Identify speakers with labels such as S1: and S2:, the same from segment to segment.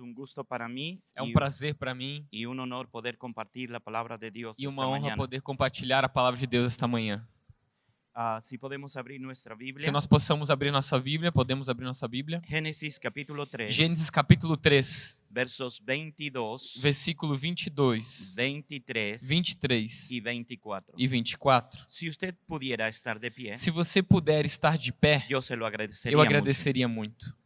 S1: Un gusto para mí
S2: É um prazer para mim
S1: y un honor poder compartir la palabra de Dios
S2: e uma honra
S1: mañana.
S2: poder compartilhar a palavra de Deus esta manhã.
S1: Ah, si podemos abrir nuestra Biblia.
S2: Se nós possamos abrir nossa Bíblia, podemos abrir nossa Bíblia.
S1: Génesis capítulo 3,
S2: Gênesis capítulo 3,
S1: versos 22,
S2: versículo 22,
S1: 23
S2: 23
S1: y 24.
S2: e 24.
S1: Si usted pudiera estar de pie,
S2: Se você puder estar de pé,
S1: se
S2: eu
S1: mucho.
S2: agradeceria muito.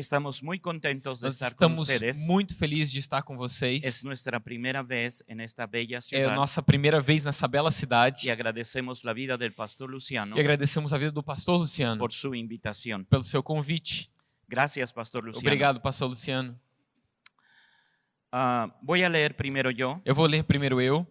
S1: Estamos muy contentos de
S2: Nós
S1: estar con
S2: estamos
S1: ustedes.
S2: muito felizes de estar com vocês.
S1: Es nuestra primera vez en esta bella
S2: É a nossa primeira vez nessa bela cidade.
S1: y agradecemos la vida del pastor Luciano
S2: E agradecemos a vida do pastor Luciano
S1: por su invitación.
S2: pelo seu convite.
S1: Gracias, pastor Luciano.
S2: Obrigado, pastor Luciano.
S1: Ah, voy a leer primero yo,
S2: Eu vou ler primeiro eu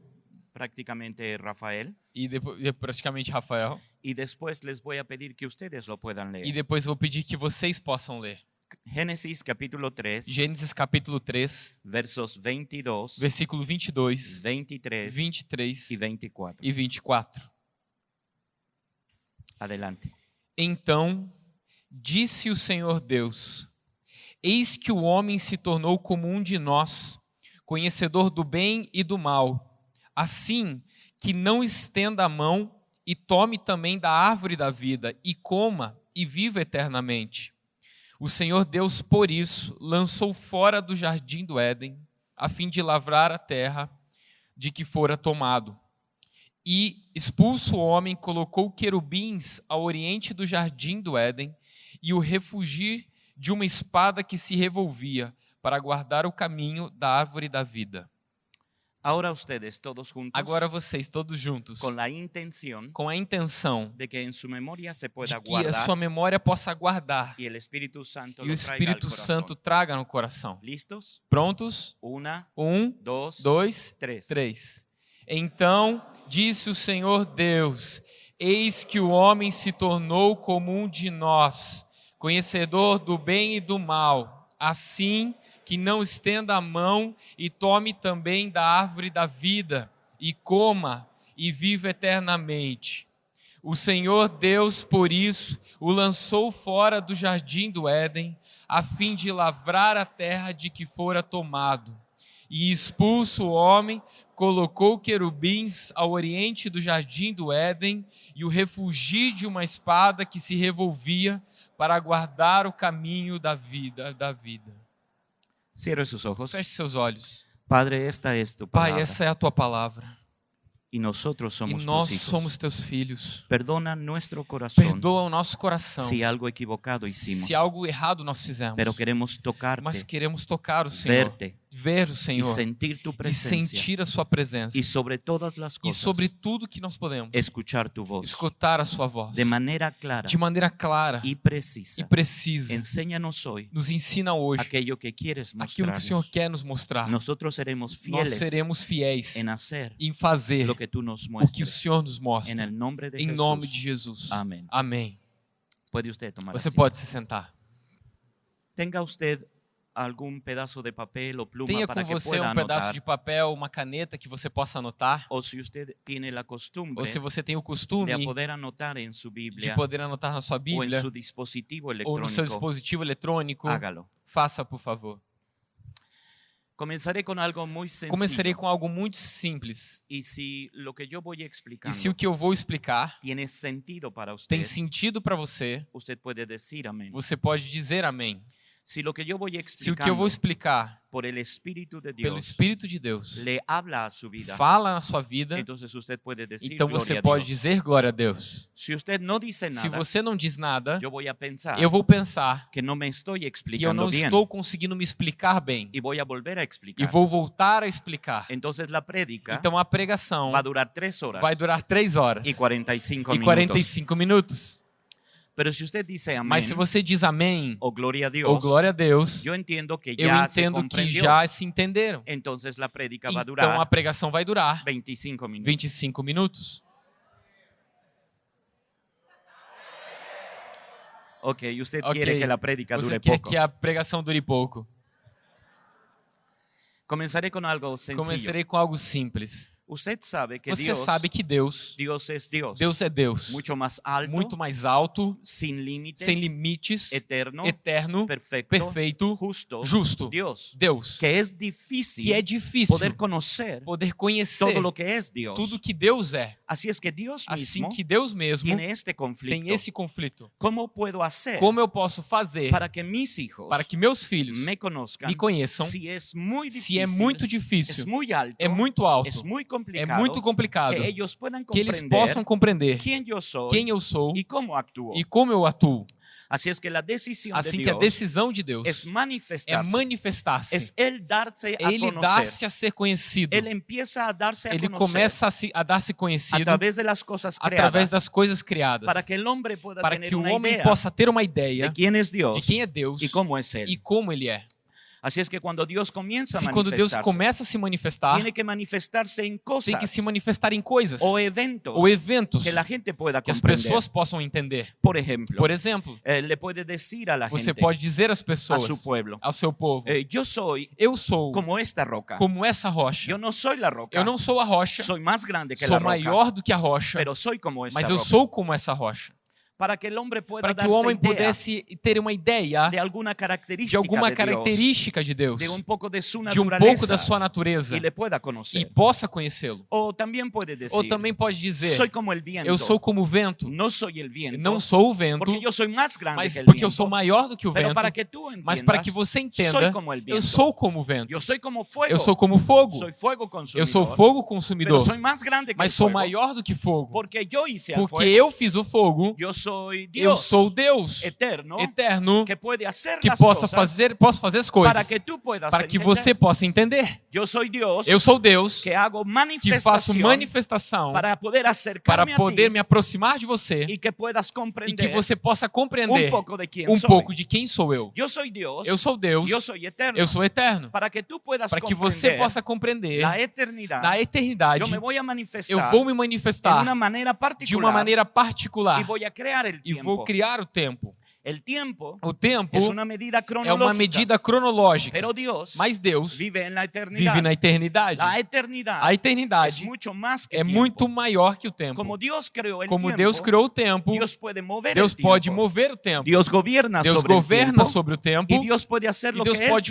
S1: prácticamente Rafael,
S2: e depois e praticamente Rafael.
S1: y después les voy a pedir que ustedes lo puedan
S2: E
S1: leer.
S2: depois eu vou pedir que vocês possam ler.
S1: Génesis capítulo 3,
S2: Gênesis capítulo 3,
S1: versos 22,
S2: versículo 22,
S1: 23
S2: 23
S1: y 24.
S2: e 24.
S1: Adelante.
S2: Então disse o Senhor Deus: Eis que o homem se tornou como um de nós, conhecedor do bem e do mal. Assim que não estenda a mão e tome também da árvore da vida e coma e viva eternamente. O Senhor Deus, por isso, lançou fora do jardim do Éden, a fim de lavrar a terra de que fora tomado. E, expulso o homem, colocou querubins ao oriente do jardim do Éden e o refugir de uma espada que se revolvia para guardar o caminho da árvore da vida.
S1: Ahora ustedes todos juntos,
S2: Agora vocês, todos juntos,
S1: con la intención
S2: com a intenção
S1: de que en su memoria se
S2: de
S1: pueda
S2: que a sua memória possa guardar
S1: y el Espíritu Santo
S2: e o Espírito. Santo traga no coração.
S1: ¿Listos?
S2: Prontos?
S1: Una,
S2: Um,
S1: dos,
S2: dois,
S1: tres.
S2: três. Então disse o Senhor Deus: Eis que o homem se tornou como um de nós, conhecedor do bem e do mal. Assim que não estenda a mão e tome também da árvore da vida, e coma e viva eternamente. O Senhor Deus, por isso, o lançou fora do jardim do Éden, a fim de lavrar a terra de que fora tomado. E expulso o homem, colocou querubins ao oriente do jardim do Éden e o refugio de uma espada que se revolvia para guardar o caminho da vida, da vida.
S1: Cierre sus ojos.
S2: Feche seus olhos.
S1: Padre, esta es tu
S2: Pai, essa é a tua palavra. E nós
S1: tus hijos.
S2: somos teus filhos.
S1: Perdona nuestro corazón
S2: Perdoa o nosso coração.
S1: si algo equivocado hicimos.
S2: Se algo errado nós fizemos.
S1: Pero queremos tocarte,
S2: Mas queremos tocar o Senhor,
S1: verte
S2: ver o Senhor
S1: sentir tu
S2: e sentir a sua presença.
S1: Y sobre todas las
S2: E
S1: cosas,
S2: sobre tudo que nós podemos,
S1: escuchar tu voz
S2: escutar a sua voz
S1: de manera clara
S2: de maneira clara e
S1: precisa.
S2: precisa.
S1: Enséñanos hoy
S2: Nos ensina hoje
S1: aquello que quieres
S2: aquilo que o Senhor quer nos mostrar.
S1: Nosotros seremos
S2: Nós
S1: fieles
S2: seremos fiéis
S1: en hacer
S2: em fazer
S1: lo que tú nos
S2: o que o. Senhor nos mostra.
S1: el nombre de
S2: Em
S1: Jesús.
S2: nome de Jesus.
S1: Amém.
S2: Amém.
S1: Puede usted tomar
S2: Você pode se sentar.
S1: Tenga usted algún pedazo de papel o pluma
S2: Tenha
S1: para
S2: com
S1: que
S2: você
S1: pueda
S2: um pedaço
S1: anotar.
S2: de papel, uma caneta que você possa anotar.
S1: O si usted tiene la costumbre
S2: Ou se você tem o
S1: de
S2: costume
S1: a poder anotar en su
S2: de
S1: Biblia
S2: poder anotar na sua
S1: o en
S2: Bíblia
S1: su dispositivo
S2: ou no seu dispositivo eletrônico,
S1: hágalo.
S2: faça, por favor.
S1: Comenzaré con algo muy sencillo.
S2: Começarei com algo muito simples.
S1: Y si lo que yo voy
S2: E
S1: explicando
S2: se o que eu vou explicar
S1: tiene sentido para usted,
S2: tem sentido para você,
S1: usted puede decir amén.
S2: você pode dizer amém. Se o que eu vou explicar
S1: por el Espíritu de
S2: pelo
S1: Dios
S2: Espírito de Deus
S1: le habla a su vida,
S2: fala na sua vida,
S1: decir
S2: então você pode dizer glória a Deus. Se
S1: nada,
S2: você não diz nada,
S1: voy a pensar
S2: eu vou pensar
S1: que
S2: que eu não
S1: bien
S2: estou conseguindo me explicar bem
S1: a volver a
S2: e
S1: explicar.
S2: vou voltar a explicar.
S1: Entonces
S2: Então a pregação
S1: va a durar tres horas
S2: vai durar três horas
S1: y 45
S2: e
S1: minutos.
S2: 45 minutos.
S1: Pero si usted dice amén
S2: Mas se você diz amém
S1: o gloria a
S2: ou glória a Deus,
S1: yo entiendo que
S2: eu
S1: ya se
S2: entendo que já se entenderam.
S1: A
S2: Então
S1: durar
S2: a pregação vai durar
S1: 25 minutos.
S2: 25 minutos.
S1: Ok, y usted
S2: Ok,
S1: quiere que la prédica
S2: Você
S1: dure
S2: quer
S1: poco.
S2: que a pregação dure pouco.
S1: Comenzaré con algo sencillo.
S2: Começarei com algo simples.
S1: Usted sabe que
S2: Você
S1: Dios,
S2: sabe que Deus,
S1: Dios es Dios.
S2: Deus é Deus,
S1: mucho más alto,
S2: muito mais alto,
S1: sin límites,
S2: sem limites,
S1: eterno,
S2: eterno,
S1: perfecto,
S2: perfeito,
S1: justo,
S2: justo.
S1: Dios.
S2: Deus,
S1: Que es difícil
S2: que é difícil
S1: poder conocer
S2: poder conhecer
S1: todo lo que es Dios.
S2: tudo que Deus é.
S1: Es que Dios
S2: Assim
S1: mismo
S2: que Deus mesmo
S1: tiene este conflicto.
S2: tem esse conflito.
S1: ¿Cómo puedo hacer
S2: Como eu posso fazer
S1: para que mis hijos
S2: para que meus filhos
S1: me
S2: me conheçam
S1: si es muy difícil,
S2: se é muito difícil,
S1: muy alto,
S2: é muito alto,
S1: es muy
S2: é
S1: complicado,
S2: muito complicado,
S1: que puedan
S2: que eles possam compreender
S1: quién yo soy
S2: quem eu sou
S1: y cómo actúo.
S2: e como eu atuo.
S1: Es que la decisión
S2: Assim
S1: de
S2: que a decisão de Deus é
S1: manifestarse,
S2: manifestar-se,
S1: es Él darse a
S2: ele
S1: conocer.
S2: dá-se a ser conhecido,
S1: empieza a darse a
S2: ele começa a, se, a dar-se
S1: a
S2: conhecido
S1: través de las cosas
S2: através das coisas criadas,
S1: para que
S2: para que o homem possa ter uma ideia
S1: de quién es Dios
S2: de quem é Deus
S1: y cómo es Él.
S2: e como ele é.
S1: Así es que cuando Dios comienza a
S2: quando Deus
S1: manifestarse,
S2: começa a se manifestar,
S1: tiene que manifestarse en
S2: tem
S1: cosas
S2: que se manifestar em coisas
S1: o eventos
S2: ou eventos
S1: que la gente pueda
S2: que as pessoas possam entender.
S1: Por ejemplo,
S2: Por exemplo,
S1: eh, le puede decir a la
S2: você
S1: gente,
S2: pode dizer às
S1: a
S2: pessoas,
S1: su pueblo,
S2: ao seu povo,
S1: eh, yo soy
S2: eu sou
S1: como esta roca.
S2: como essa rocha.
S1: Yo no soy la roca,
S2: Eu não sou a rocha,
S1: soy más grande que
S2: sou
S1: la roca,
S2: maior do que a rocha,
S1: pero soy como esta
S2: mas eu
S1: roca.
S2: sou como essa rocha.
S1: Para que
S2: Para que o homem pudesse ter uma ideia
S1: de alguna
S2: de
S1: característica
S2: alguma
S1: de Dios,
S2: característica de Deus,
S1: de un poco de su
S2: de um pouco da sua natureza e possa conhecê-lo. Ou também pode dizer,
S1: soy como el viento,
S2: eu sou como o vento,
S1: el viento,
S2: não sou o vento,
S1: porque yo soy más grande
S2: mas porque eu
S1: viento,
S2: sou maior do que o vento,
S1: para que
S2: mas para que você entenda, eu sou como o vento.
S1: Yo soy como fuego,
S2: Eu sou como fogo. Eu sou fogo consumidor, mas sou maior do que fogo.
S1: porque
S2: eu fiz o fogo, eu sou Deus
S1: eterno
S2: eterno
S1: que
S2: que possa fazer, posso fazer as
S1: para
S2: coisas
S1: que tú puedas
S2: para que você possa entender.
S1: Yo soy Dios
S2: Eu sou Deus
S1: que
S2: que faço manifestação
S1: para poder
S2: para poder me aproximar de você
S1: y que
S2: e que você possa compreender
S1: poco de quién
S2: um pouco de quem sou eu.
S1: Yo soy Dios,
S2: Eu sou Deus,
S1: yo soy eterno,
S2: eu sou eterno.
S1: para que
S2: Para que você possa compreender
S1: la eternidad.
S2: na eternidade,
S1: yo me voy a
S2: eu
S1: manifestar
S2: vou me
S1: de
S2: manifestar
S1: una manera
S2: de
S1: particular
S2: uma maneira particular
S1: y voy a crear el
S2: e
S1: tiempo.
S2: vou criar o tempo.
S1: El tiempo
S2: O tempo
S1: es una medida
S2: é
S1: cronológica,
S2: uma medida cronológica,
S1: pero Dios
S2: mas Deus
S1: vive en la eternidad.
S2: vive na eternidade. A eternidade
S1: más que
S2: é
S1: tiempo.
S2: muito maior que o tempo.
S1: Como creó el
S2: Como
S1: tiempo,
S2: Deus criou o tempo,
S1: Dios puede mover
S2: Deus
S1: el tiempo.
S2: pode mover o tempo.
S1: Dios gobierna
S2: Deus
S1: sobre
S2: governa
S1: el tiempo
S2: sobre o tempo e Deus pode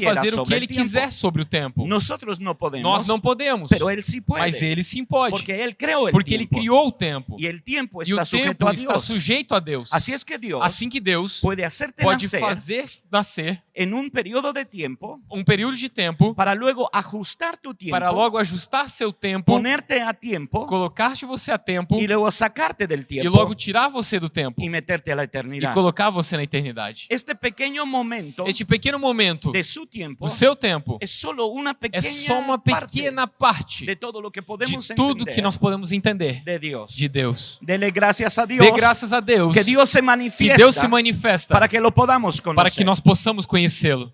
S2: fazer o que ele
S1: el tiempo.
S2: quiser sobre o tempo.
S1: Nosotros no podemos,
S2: Nós não podemos, mas ele sim pode,
S1: porque él creó el
S2: porque ele
S1: tiempo
S2: criou o tempo.
S1: el tiempo
S2: E o tempo
S1: a
S2: está sujeito a Deus.
S1: Que
S2: Assim que Deus
S1: puede hacerte
S2: pode fazer nascer
S1: en un periodo de tiempo
S2: um período de tempo
S1: para luego ajustar tu tiempo,
S2: para logo ajustar seu tempo,
S1: ponerte a tiempo
S2: colocar-te você a tempo
S1: y luego sacarte del
S2: e
S1: tiempo
S2: logo tirar você do tempo
S1: y meterte a la
S2: e
S1: eternidad.
S2: colocar você na eternidade.
S1: Este pequeño momento
S2: Este pequeno momento
S1: de su tiempo
S2: do seu tempo
S1: es solo una
S2: é
S1: pequeña
S2: só uma
S1: parte
S2: pequena parte
S1: de todo lo que
S2: de
S1: podemos
S2: tudo
S1: entender
S2: que nós podemos entender
S1: de Dios.
S2: de Deus.
S1: Dele gracias a Dios
S2: Dê graças a Deus
S1: que Dios se
S2: que
S1: manifiesta
S2: Deus se manifesta
S1: para que lo podamos conocer.
S2: para que nós possamos conhecê-lo.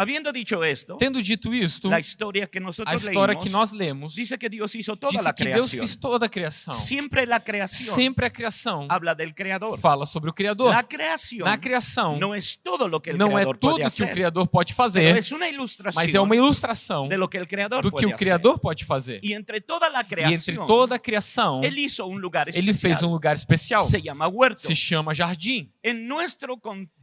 S1: Habiendo dicho esto,
S2: Tendo dito isto, a história que nós lemos
S1: dice que Dios hizo toda
S2: diz
S1: la
S2: que Deus fez toda a criação.
S1: Siempre la creación
S2: Sempre a criação
S1: habla del creador.
S2: fala sobre o Criador.
S1: La creación
S2: Na criação
S1: no es todo lo que el
S2: não é tudo que o Criador pode fazer, mas é uma ilustração
S1: de lo que el creador
S2: do que o Criador pode fazer.
S1: Y entre toda la
S2: E entre toda a criação,
S1: hizo un lugar
S2: ele
S1: especial.
S2: fez um lugar especial.
S1: Se llama huerto.
S2: Se chama jardim.
S1: En nuestro contexto,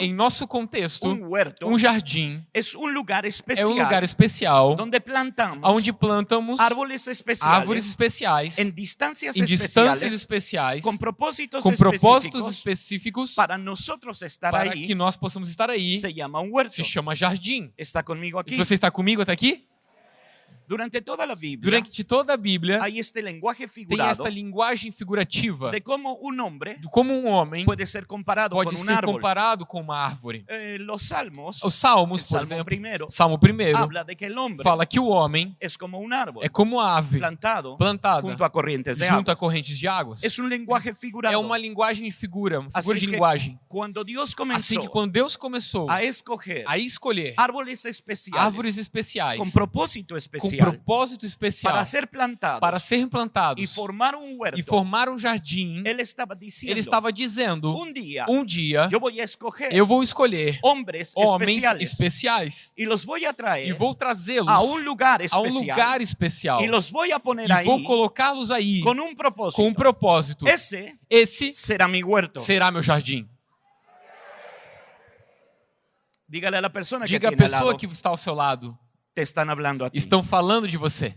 S2: Em nosso contexto,
S1: un huerto
S2: um jardim
S1: es un lugar
S2: é
S1: especial
S2: um lugar especial
S1: donde plantamos
S2: onde plantamos
S1: árboles especiales
S2: árvores especiais
S1: en distancias
S2: em distâncias especiais
S1: con propósitos
S2: com propósitos
S1: específicos
S2: específicos
S1: para nosotros estar
S2: para
S1: ahí.
S2: que nós possamos estar aí.
S1: Se llama un huerto.
S2: Se chama jardim.
S1: Está conmigo
S2: E
S1: aquí.
S2: você está comigo até aqui?
S1: Durante toda la Biblia
S2: Durante toda a Bíblia
S1: hay este lenguaje
S2: tem
S1: figurado
S2: esta linguagem figurativa
S1: de cómo un hombre
S2: de como um homem
S1: puede ser comparado
S2: pode
S1: un
S2: ser
S1: árbol.
S2: comparado com uma árvore.
S1: Eh, los salmos,
S2: Os Salmos, por
S1: salmo
S2: exemplo,
S1: primero,
S2: Salmo 1
S1: habla de que el hombre
S2: fala que o homem
S1: es como un árbol
S2: é como ave
S1: plantado
S2: plantada
S1: junto a corrientes de
S2: junto
S1: agua.
S2: a correntes de águas.
S1: Es un lenguaje figurado.
S2: É uma linguagem figura, uma figura
S1: es
S2: de
S1: que
S2: linguagem.
S1: cuando Dios
S2: Assim que quando Deus começou
S1: a escoger
S2: a escolher
S1: árboles especiales
S2: árvores especiais
S1: con propósito
S2: com
S1: especial especial
S2: propósito especial
S1: para ser plantados
S2: para serem plantados
S1: y formar un huerto,
S2: e formar um jardim,
S1: él estaba diciendo,
S2: ele estava dizendo:
S1: un día
S2: um dia
S1: yo voy a escoger
S2: eu vou escolher homens
S1: especiales
S2: especiais
S1: y los voy a
S2: e vou trazê-los
S1: a un lugar
S2: a um
S1: especial
S2: lugar especial
S1: y los voy a poner
S2: e vou colocá-los aí
S1: con un propósito.
S2: com um propósito.
S1: Ese
S2: Esse
S1: será mi huerto.
S2: será meu jardim.
S1: Dígale a la persona que
S2: Diga a pessoa que está ao seu lado:
S1: te
S2: estão falando de você.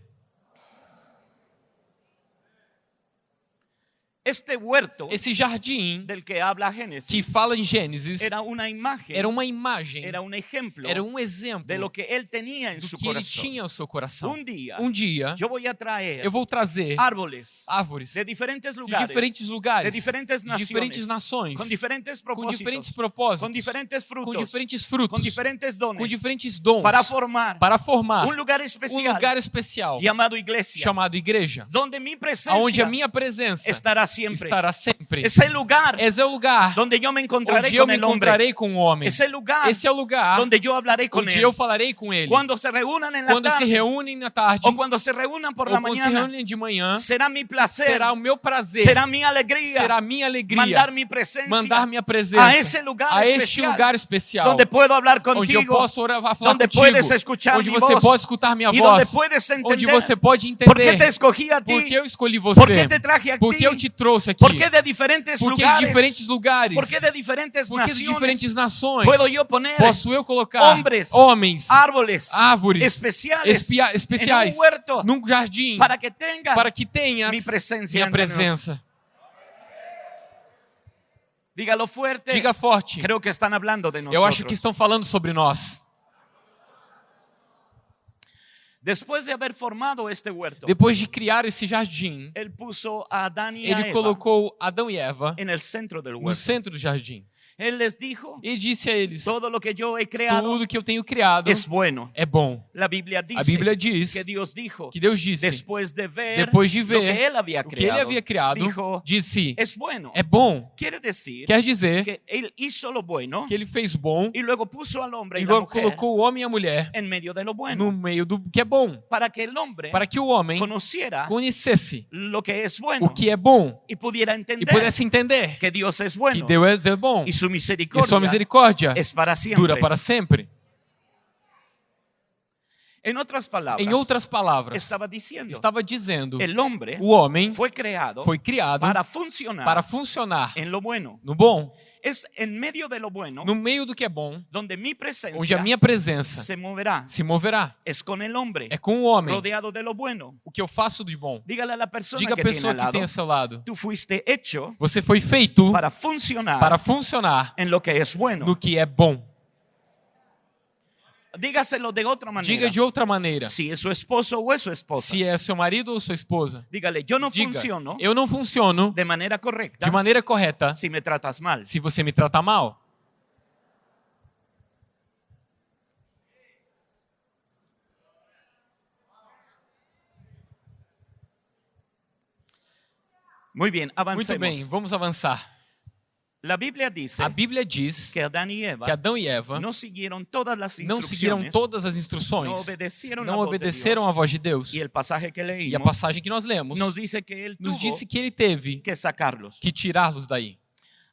S1: Este huerto
S2: Esse jardim
S1: del que habla
S2: que fala em Gênesis
S1: era una imagen,
S2: era uma imagem,
S1: era un ejemplo
S2: era um exemplo
S1: de lo que él tenía en
S2: do
S1: su
S2: que ele
S1: corazón.
S2: tinha seu coração.
S1: Un día
S2: Um dia
S1: yo voy a traer
S2: eu vou trazer
S1: árboles
S2: árvores
S1: de diferentes
S2: de
S1: lugares,
S2: diferentes lugares,
S1: de diferentes
S2: de
S1: naciones,
S2: diferentes nações,
S1: con diferentes
S2: com
S1: propósitos,
S2: diferentes propósitos,
S1: con diferentes
S2: com
S1: frutos,
S2: diferentes frutos,
S1: con diferentes dones,
S2: com diferentes dons,
S1: para formar
S2: para formar
S1: un lugar
S2: um
S1: especial
S2: lugar especial chamado igreja,
S1: mi presencia
S2: aonde a minha presença
S1: estará siempre.
S2: estará sempre.
S1: Es el lugar
S2: Esse é o lugar
S1: donde yo me encontraré
S2: onde eu
S1: con
S2: me
S1: el hombre.
S2: encontrarei com o homem.
S1: Es el lugar
S2: Esse é o lugar
S1: donde yo hablaré con
S2: onde
S1: él.
S2: eu falarei com ele.
S1: Cuando se reúnan en la
S2: Quando se
S1: tarde
S2: reúnem na tarde
S1: o cuando se reúnan por
S2: ou
S1: la
S2: quando se
S1: mañana,
S2: reúnem de manhã,
S1: será mi placer,
S2: será o meu prazer,
S1: será
S2: será minha alegria
S1: mandar presencia
S2: mandar minha presença
S1: a esse lugar
S2: a este
S1: especial
S2: lugar especial
S1: donde puedo hablar
S2: onde eu
S1: contigo,
S2: posso orar, falar
S1: donde
S2: contigo,
S1: puedes escuchar
S2: onde você
S1: voz
S2: pode escutar minha voz,
S1: puedes
S2: onde
S1: entender
S2: você pode
S1: por qué te
S2: entender
S1: escogí a ti,
S2: por que eu escolhi você,
S1: qué te traje a ti,
S2: eu te trouxe aqui,
S1: por qué de diferentes
S2: por que de
S1: lugares,
S2: diferentes lugares,
S1: por qué de diferentes
S2: por que de diferentes nações, posso eu colocar
S1: hombres,
S2: homens,
S1: árboles
S2: árvores espia- especiais
S1: en un huerto
S2: num jardim
S1: para que tengan
S2: para que tenhas
S1: mi presencia
S2: minha presença.
S1: Dígalo fuerte.
S2: Diga forte.
S1: Creo que están hablando de
S2: Eu
S1: nosotros.
S2: acho que estão falando sobre nós.
S1: Después de haber formado este huerto,
S2: Depois de criar esse jardim, ele colocou Adão e Eva no centro do jardim
S1: Él les dijo,
S2: e disse a eles:
S1: todo lo que yo he creado
S2: Tudo que eu tenho criado
S1: es bueno.
S2: é bom.
S1: La Biblia dice
S2: A Bíblia diz
S1: que Dios dijo,
S2: que Deus disse,
S1: después de ver,
S2: depois de
S1: lo
S2: ver
S1: que él había
S2: o que ele havia criado,
S1: dijo,
S2: disse:
S1: es bueno.
S2: É bom.
S1: Quiere decir
S2: Quer dizer
S1: que él hizo lo bueno
S2: que ele fez bom
S1: y luego puso al hombre
S2: e logo colocou o homem e a mulher
S1: en medio de lo
S2: no
S1: bueno
S2: meio do que é bom,
S1: para que el hombre
S2: para que o homem
S1: conociera
S2: conhecesse
S1: lo que es
S2: o
S1: bueno
S2: que é bom
S1: y pudiera
S2: e
S1: entender
S2: pudesse entender
S1: que es
S2: que
S1: bueno
S2: Deus é bom
S1: su
S2: e
S1: misericordia
S2: sua misericórdia dura para sempre.
S1: En otras palabras,
S2: Em outras palavras, estava dizendo:
S1: el hombre
S2: o homem
S1: fue creado
S2: foi criado
S1: para funcionar
S2: para funcionar
S1: bueno.
S2: no bom,
S1: lo bueno
S2: no meio do que é bom, onde a minha presença
S1: se moverá.
S2: se moverá.
S1: Con el hombre
S2: É com o homem
S1: rodeado de lo bueno.
S2: o que eu faço de bom. Diga a
S1: que tiene
S2: pessoa que tem ao seu lado:
S1: tú fuiste hecho
S2: você foi feito
S1: para funcionar
S2: para funcionar
S1: en lo que es bueno.
S2: no que é bom.
S1: Dígaselo de otra manera.
S2: Diga de outra maneira.
S1: Si es su esposo o es su esposa.
S2: Se é seu marido ou sua esposa.
S1: Dígale, yo no
S2: Diga:
S1: funciono
S2: eu não funciono
S1: de manera correcta
S2: de maneira correta
S1: si me tratas mal.
S2: se você me trata mal.
S1: Muy bien,
S2: Muito
S1: avancemos.
S2: bem, vamos avançar.
S1: La Biblia dice
S2: A Bíblia diz
S1: que Adán y Eva
S2: que Adão e Eva
S1: no siguieron todas las
S2: não seguiram todas as instruções, não
S1: voz de
S2: obedeceram
S1: Dios.
S2: a voz de Deus.
S1: Pasaje que
S2: E a
S1: leímos
S2: passagem que nós lemos
S1: nos dice que él
S2: nos disse que ele teve
S1: que
S2: que tirá-los daí.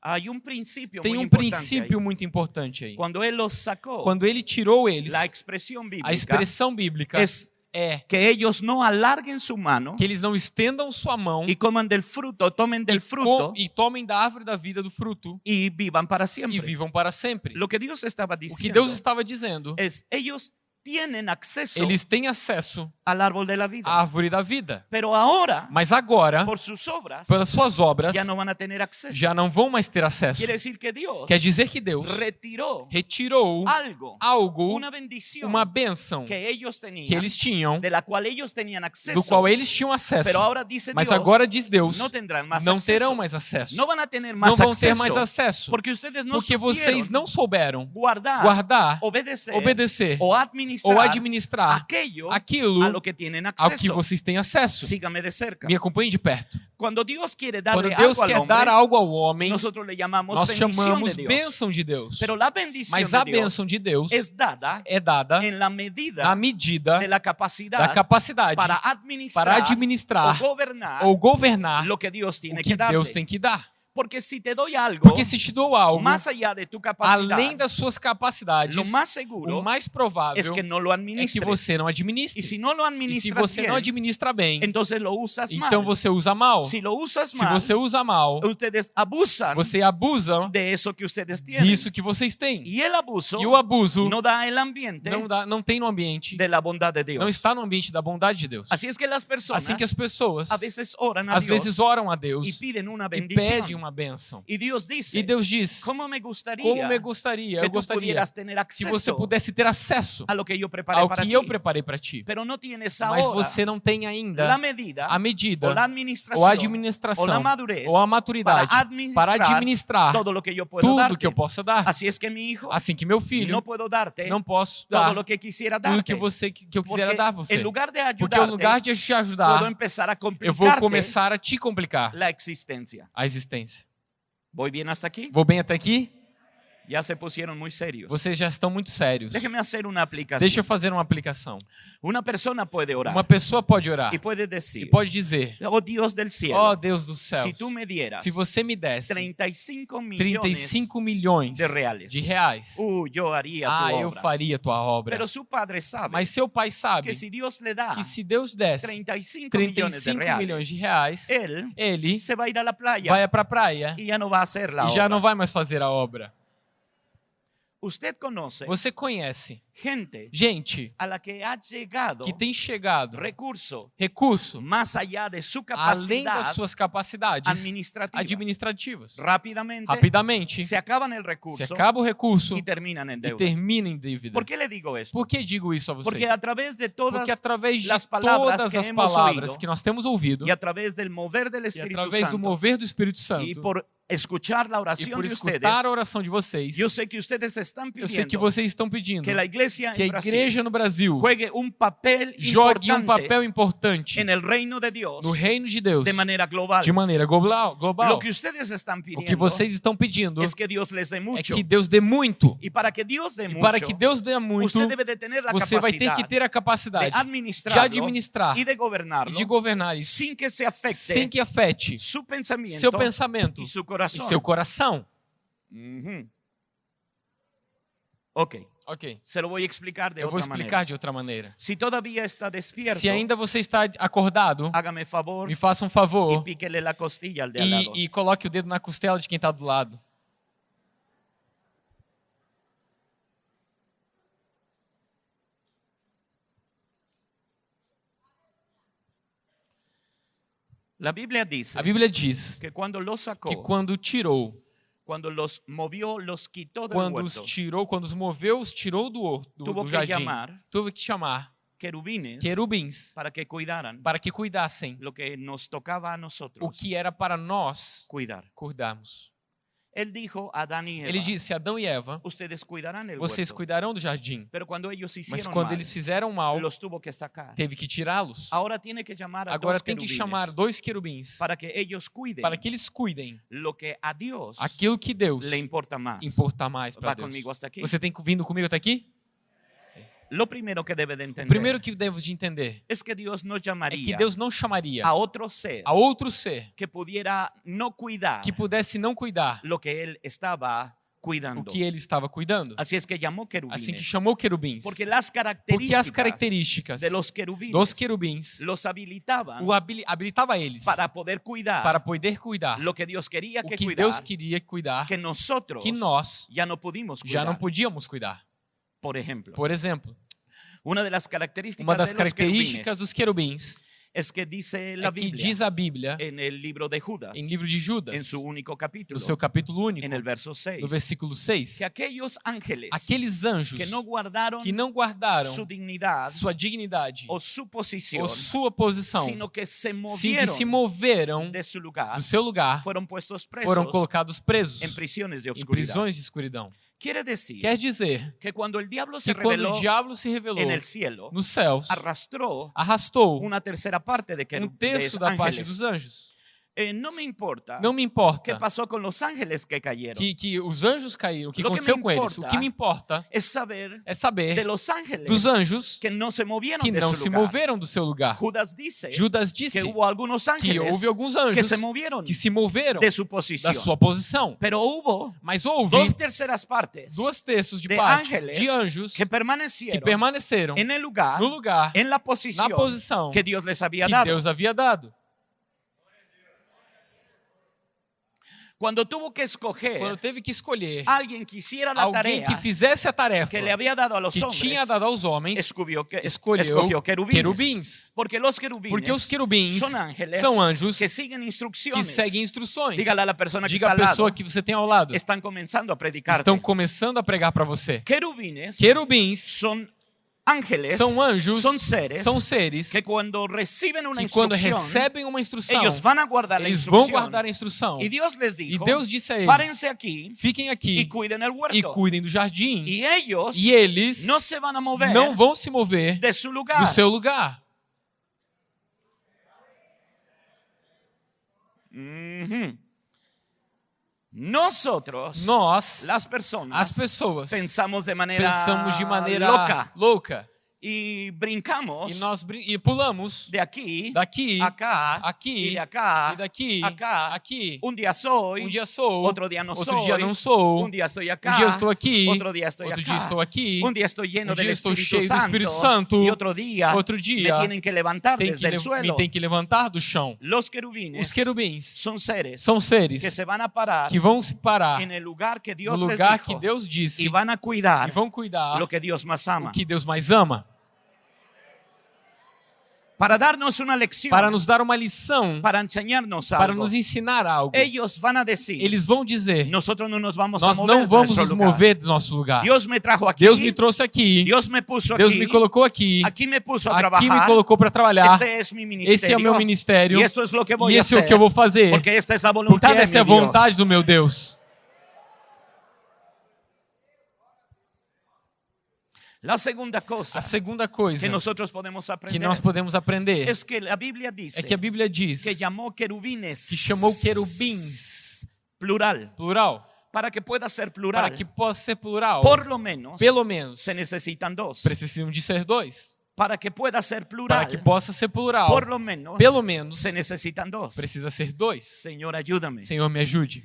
S1: Hay un principio
S2: Tem um princípio muito importante aí.
S1: Cuando él los sacó,
S2: Quando ele tirou eles,
S1: la expresión bíblica
S2: a expressão bíblica
S1: es
S2: é
S1: que ellos no alarguen su mano
S2: que eles não estendam sua mão
S1: y coman del fruto, tomen del
S2: e,
S1: fruto
S2: e tomem da árvore da vida do fruto
S1: y vivan para
S2: e
S1: siempre.
S2: vivam para sempre.
S1: Lo que Dios estaba
S2: O que Deus estava dizendo,
S1: es, ellos tienen acceso
S2: eles têm acesso
S1: al árbol de la vida.
S2: à árvore da vida.
S1: Pero ahora,
S2: Mas agora,
S1: por sus obras,
S2: pelas suas obras,
S1: ya no van a tener acceso.
S2: já não vão mais ter acesso.
S1: Quiere decir que Dios
S2: Quer dizer que Deus
S1: retiró
S2: retirou
S1: algo,
S2: algo,
S1: una bendición
S2: uma bênção
S1: que ellos
S2: que eles tinham,
S1: de la cual ellos tenían
S2: do qual eles tinham acesso.
S1: Pero ahora dice
S2: Mas
S1: Dios,
S2: agora diz Deus,
S1: tendrán más
S2: não terão mais acesso.
S1: Van a tener
S2: Não vão ter mais acesso.
S1: porque ustedes no
S2: Porque vocês não souberam
S1: guardar,
S2: guardar,
S1: obedecer,
S2: obedecer
S1: o administrar administrar
S2: ou administrar
S1: aquello
S2: aquilo
S1: a lo que tienen
S2: ao que vocês têm acesso.
S1: Sígame de cerca.
S2: Me acompanhe de perto.
S1: Cuando Dios quiere
S2: Quando
S1: darle
S2: Deus
S1: algo al
S2: quer
S1: hombre,
S2: dar algo ao homem, nós chamamos
S1: de
S2: bênção de Deus. Mas a bênção de Deus
S1: es dada
S2: é dada
S1: en la medida
S2: na medida
S1: de la
S2: da
S1: capacidad
S2: capacidade
S1: para
S2: para
S1: administrar,
S2: administrar
S1: o gobernar
S2: ou governar
S1: lo que tiene
S2: o que
S1: que.
S2: Deus tem que dar.
S1: Porque si te doy algo
S2: Porque se te dou algo,
S1: capacidad,
S2: além das suas capacidades,
S1: lo más seguro
S2: o mais provável
S1: es que no lo
S2: é que você não administre.
S1: y si no lo
S2: E se você não administra bem, então você usa mal.
S1: Si lo usas
S2: Se
S1: mal,
S2: você usa mal,
S1: ustedes abusan
S2: você abusa
S1: de eso que ustedes tienen.
S2: disso que vocês têm.
S1: Y el abuso
S2: E o abuso
S1: no da el ambiente
S2: não, dá, não tem no ambiente,
S1: de la bondad de Dios.
S2: não está no ambiente da bondade de Deus.
S1: Así es que las personas
S2: Assim que as pessoas,
S1: a veces oran a
S2: às
S1: Dios
S2: vezes, oram a Deus
S1: y piden una
S2: e
S1: bendición.
S2: pedem uma bênção.
S1: Y Dios dice,
S2: E Deus diz:
S1: ¿cómo me gustaría
S2: Como me gostaria,
S1: que
S2: eu gostaria que você pudesse ter acesso
S1: a que
S2: ao
S1: para
S2: que
S1: ti?
S2: eu preparei para ti.
S1: Pero no tienes
S2: Mas você não tem ainda
S1: la medida
S2: a medida
S1: o la administración
S2: ou a administração
S1: o la madurez
S2: ou a maturidade
S1: para administrar,
S2: para administrar
S1: todo lo que
S2: tudo
S1: darte.
S2: que eu possa dar.
S1: Es que mi hijo
S2: Assim que meu filho
S1: no puedo darte
S2: não posso dar
S1: lo que quisiera
S2: tudo
S1: darte.
S2: que você que eu quisera
S1: porque
S2: dar a você.
S1: en lugar de
S2: Porque
S1: ayudarte,
S2: ao lugar de te ajudar,
S1: a
S2: eu vou começar a te complicar
S1: la existencia.
S2: a existência. Vou bem até aqui?
S1: Ya se pusieron muy serios.
S2: Vocês já estão muito sérios.
S1: Déjeme hacer una aplicación.
S2: Deixa eu fazer uma aplicação.
S1: Una persona puede orar
S2: Uma pessoa pode orar
S1: y puede
S2: e
S1: decir,
S2: pode dizer:
S1: oh Dios del cielo,
S2: Ó Deus do céu,
S1: si tú me dieras
S2: se você me desse
S1: 35 millones
S2: 35 milhões
S1: de reales,
S2: de reais,
S1: uh, yo haría
S2: ah,
S1: tu
S2: eu
S1: obra.
S2: faria tua obra.
S1: Pero su padre sabe
S2: Mas seu pai sabe
S1: que si Dios le da
S2: que se Deus desse
S1: 35 millones de
S2: 35
S1: reales,
S2: milhões de reais,
S1: él
S2: ele
S1: se va a ir a la playa
S2: vai pra praia
S1: y ya no va a hacer la
S2: e já não vai mais fazer a obra. Você conhece
S1: gente
S2: gente
S1: a la que ha llegado
S2: que tem chegado
S1: recurso
S2: recurso
S1: más allá de su
S2: além das suas capacidades
S1: administrativa.
S2: administrativas.
S1: Rápidamente
S2: Rapidamente,
S1: se acaban el
S2: se
S1: recurso
S2: acaba o recurso
S1: y terminan en
S2: e
S1: deuda.
S2: termina em dívida.
S1: ¿Por qué le digo esto?
S2: Por que digo isso a vocês?
S1: Porque a través de todas
S2: Porque através de
S1: las palabras
S2: todas
S1: que
S2: as palavras que nós temos ouvido
S1: y a través del mover del
S2: e
S1: Espíritu
S2: através do
S1: Santo
S2: mover do Espírito Santo e por escutar a oração de vocês,
S1: yo sé que ustedes están
S2: eu sei que vocês estão pedindo
S1: que la iglesia
S2: que a igreja no Brasil
S1: juegue un papel
S2: jogue um papel importante no reino de Deus
S1: de manera global.
S2: de maneira global. global. O que vocês estão pedindo
S1: es que Dios les dé
S2: é que Deus dê muito.
S1: Y para que Dios dé
S2: E
S1: mucho,
S2: para que Deus dê muito, você vai ter que ter a
S1: de
S2: capacidade de administrar
S1: y de
S2: e
S1: gobernarlo
S2: de governar isso
S1: sin que se afecte
S2: sem que afete
S1: su pensamiento
S2: seu pensamento
S1: y su
S2: e
S1: corazón.
S2: seu coração.
S1: Ujú. Ok,
S2: Ok,
S1: se lo voy a explicar de
S2: eu vou explicar
S1: manera.
S2: de outra maneira.
S1: Si todavía está despierto,
S2: Se ainda você está acordado,
S1: hágame favor
S2: me faça um
S1: y
S2: favor
S1: píquele la costilla al de al lado.
S2: e, e coloque o dedo na costela de quem está do lado.
S1: La Biblia dice
S2: A Bíblia diz
S1: que cuando los sacó,
S2: que quando tirou,
S1: cuando los movió, los quitó del
S2: quando os tirou, quando os moveu, os tirou do, do,
S1: tuvo
S2: do
S1: que
S2: jardim,
S1: llamar
S2: teve que chamar
S1: querubines
S2: querubins
S1: para que cuidaran
S2: para que cuidassem
S1: lo que nos tocaba a
S2: o
S1: nosotros
S2: que era para nós
S1: cuidar.
S2: cuidarmos.
S1: A
S2: Ele disse: Adão e Eva, vocês cuidarão do jardim. Mas quando eles fizeram mal, teve que tirá-los.
S1: A
S2: Agora tem que chamar dois querubins
S1: para que
S2: eles cuidem
S1: lo que a Dios
S2: aquilo que Deus
S1: importa
S2: mais para Deus. Você tem vindo comigo até aqui?
S1: Lo que de
S2: O
S1: entender
S2: primeiro que devo de entender
S1: es que Dios no
S2: é que Deus não chamaria
S1: a otro ser
S2: a outro ser
S1: que pudiera no cuidar
S2: que pudesse não cuidar
S1: lo que él estaba
S2: o
S1: cuidando.
S2: que ele estava cuidando.
S1: Así es que llamó querubines.
S2: Assim que chamou querubins.
S1: porque las
S2: Porque
S1: características
S2: as características
S1: de los querubines
S2: dos querubins
S1: los habilitaban
S2: o habili- habilitava eles
S1: para poder cuidar
S2: para poder cuidar
S1: lo que Dios quería
S2: o
S1: que
S2: que
S1: cuidar,
S2: Deus queria cuidar
S1: que nosotros
S2: que nós
S1: pudimos
S2: já
S1: cuidar.
S2: não podíamos cuidar.
S1: Por ejemplo,
S2: Por exemplo,
S1: una de las características
S2: uma das características dos querubins
S1: es que
S2: é que
S1: Biblia
S2: diz a Bíblia
S1: en el libro de Judas,
S2: em livro de Judas,
S1: en su único capítulo,
S2: no seu capítulo único,
S1: el verso 6,
S2: no versículo 6,
S1: que aquellos ángeles
S2: aqueles anjos
S1: que no guardaron
S2: que não guardaram
S1: su dignidad
S2: sua dignidade
S1: o su posición,
S2: ou sua posição,
S1: sino que se movieron
S2: se moveram
S1: de su lugar,
S2: do seu lugar,
S1: fueron puestos presos
S2: foram colocados presos
S1: en prisiones de
S2: em
S1: oscuridad.
S2: prisões de escuridão.
S1: Quiere decir
S2: Quer dizer
S1: que se
S2: que quando o diabo se revelou
S1: en el cielo,
S2: nos céus,
S1: arrastró
S2: arrastou
S1: una tercera parte de,
S2: um
S1: querub- de
S2: terço da parte dos anjos.
S1: Eh, no me importa
S2: Não me importa
S1: pasó con los ángeles que cayeron.
S2: que, que os anjos caíram, o que
S1: Lo que
S2: aconteceu
S1: me
S2: com eles. O que me importa
S1: Es saber
S2: é
S1: de
S2: saber
S1: los ángeles
S2: dos anjos
S1: que no se movieron
S2: que
S1: de
S2: não se moveram do seu lugar.
S1: Judas dice
S2: Judas
S1: que
S2: disse que
S1: ángeles
S2: houve alguns
S1: que
S2: anjos
S1: se movieron
S2: que se moveram
S1: de su
S2: da
S1: posición.
S2: sua posição.
S1: Pero hubo
S2: Mas houve
S1: dos terceras partes
S2: duas terços de
S1: de
S2: parte
S1: ángeles
S2: de anjos
S1: que
S2: que permaneceram
S1: en el lugar,
S2: no lugar,
S1: en la
S2: na
S1: posición
S2: posição
S1: que Dios les había
S2: que
S1: dado.
S2: Deus havia dado.
S1: Cuando tuvo que escoger
S2: Quando teve que escolher
S1: alguien que hiciera la
S2: alguém que fizesse a tarefa
S1: que había dado a los
S2: que
S1: hombres,
S2: tinha dado aos homens,
S1: que,
S2: escolheu
S1: escogió querubines.
S2: querubins.
S1: Porque los querubines
S2: Porque os querubins
S1: ángeles
S2: são anjos
S1: que siguen
S2: que
S1: instrucciones.
S2: seguem instruções.
S1: Dígale a la persona que
S2: Diga
S1: está
S2: a
S1: al lado,
S2: pessoa que você tem ao lado.
S1: están comenzando a predicarte.
S2: Estão começando a pregar para você.
S1: Querubines
S2: Querubins
S1: son ángeles,
S2: são anjos,
S1: son seres
S2: são seres
S1: que
S2: quando recebem uma instrução,
S1: guardar
S2: eles vão
S1: instrucción.
S2: guardar a instrução.
S1: Y Dios les
S2: E
S1: dijo,
S2: Deus disse a eles:
S1: párense aquí
S2: fiquem aqui e cuidem do jardim.
S1: Y ellos
S2: E eles
S1: no se a mover
S2: não vão se mover
S1: de lugar.
S2: do seu lugar.
S1: Ujú. Nosotros,
S2: Nós,
S1: las personas,
S2: as pessoas,
S1: pensamos de manera
S2: pensamos de maneira
S1: loca.
S2: louca
S1: y brincamos
S2: e nós brin- e pulamos daqui,
S1: acá
S2: aqui
S1: de acá,
S2: e daqui,
S1: acá.
S2: aqui.
S1: Un día soy,
S2: Um dia sou,
S1: otro día no
S2: outro
S1: soy,
S2: dia não sou.
S1: día estoy acá,
S2: Um dia estou aqui,
S1: otro día estoy
S2: outro
S1: acá,
S2: dia estou aqui.
S1: un día estoy lleno
S2: Um dia estou cheio do
S1: Santo,
S2: Espírito Santo,
S1: y otro día
S2: outro dia
S1: me tienen que levantar
S2: Tem
S1: desde
S2: que, le-
S1: suelo.
S2: me tem que levantar do chão.
S1: Los querubines
S2: Os querubins
S1: son seres
S2: são seres
S1: que se van a parar
S2: que vão se parar
S1: en el lugar que
S2: no
S1: Dios
S2: lugar que Deus disse
S1: y van a
S2: e
S1: cuidar
S2: vão cuidar
S1: lo que Dios más ama.
S2: o que Deus mais ama.
S1: Para darnos una lección,
S2: Para nos dar uma lição,
S1: para enseñarnos
S2: para
S1: algo.
S2: nos ensinar algo.
S1: Van a decir,
S2: Eles vão dizer:
S1: nosotros no nos vamos a
S2: Nós não vamos nos mover do nosso lugar.
S1: Dios me trajo aquí,
S2: Deus me trouxe aqui,
S1: Dios me puso
S2: Deus
S1: aquí,
S2: me colocou aqui,
S1: aquí me puso a
S2: aqui me
S1: trabajar.
S2: colocou para trabalhar.
S1: Este ministerio.
S2: Esse é o meu ministério e
S1: a
S2: esse é o que eu vou fazer,
S1: Porque esta es la voluntad
S2: porque essa é a vontade do meu Deus.
S1: La segunda cosa
S2: A segunda coisa
S1: que nosotros podemos
S2: que
S1: aprender
S2: nós podemos aprender
S1: es que la Biblia dice
S2: é que a Bíblia diz
S1: que llamó querubines
S2: que chamou querubins,
S1: plural
S2: plural,
S1: para que pueda ser plural
S2: para que possa ser plural.
S1: por lo menos
S2: Pelo menos
S1: se necesitan dos
S2: precisam de ser dois.
S1: para que pueda ser plural
S2: Para que possa ser plural,
S1: por lo menos
S2: pelo menos
S1: se necesitan dos
S2: precisa ser dois.
S1: Señor ayúdame
S2: Senhor, me ajude.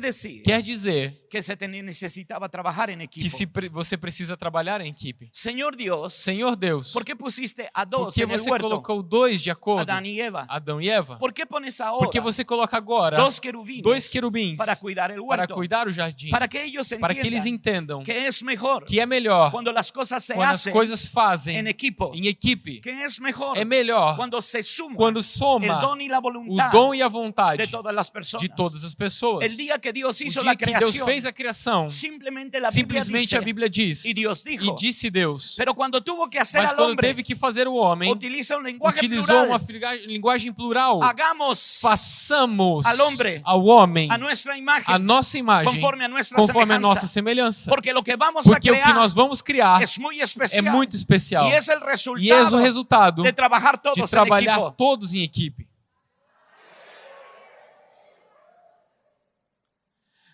S1: Decir
S2: Quer dizer
S1: que se te necesitaba trabajar en
S2: que se pre- você precisa trabalhar em equipe.
S1: Señor Dios
S2: Senhor Deus,
S1: ¿por qué pusiste a
S2: por
S1: dos
S2: que
S1: en el
S2: você colocou dois de acordo?
S1: Adán y Eva
S2: Adão e Eva?
S1: ¿por qué pones ahora
S2: Por que você coloca agora
S1: dos querubines
S2: dois querubins
S1: para cuidar el
S2: para cuidar o jardim?
S1: para que ellos
S2: Para que eles entendam
S1: que es mejor
S2: que é melhor
S1: cuando las cosas se
S2: quando as coisas fazem
S1: en equipo
S2: em equipe.
S1: que es mejor
S2: É melhor
S1: cuando se suma
S2: quando soma o dom e a vontade
S1: de todas las personas.
S2: de todas as pessoas.
S1: El día que Dios
S2: O
S1: hizo
S2: dia
S1: la
S2: que Deus fez a criação,
S1: simplemente la Biblia
S2: simplesmente
S1: dice,
S2: a Bíblia diz, e
S1: dijo,
S2: disse Deus.
S1: cuando tuvo que hacer
S2: Mas quando
S1: hombre,
S2: teve que fazer o homem,
S1: utiliza lenguaje
S2: utilizou
S1: plural.
S2: uma linguagem plural.
S1: Hagamos
S2: Façamos
S1: al hombre
S2: ao homem
S1: a imagen,
S2: a nossa imagem
S1: conforme a
S2: conforme a nossa semelhança.
S1: porque que a
S2: o que
S1: crear
S2: nós vamos criar é
S1: especial
S2: muito especial. E é o
S1: resultado de trabajar
S2: de
S1: todos en
S2: trabalhar todos em equipe.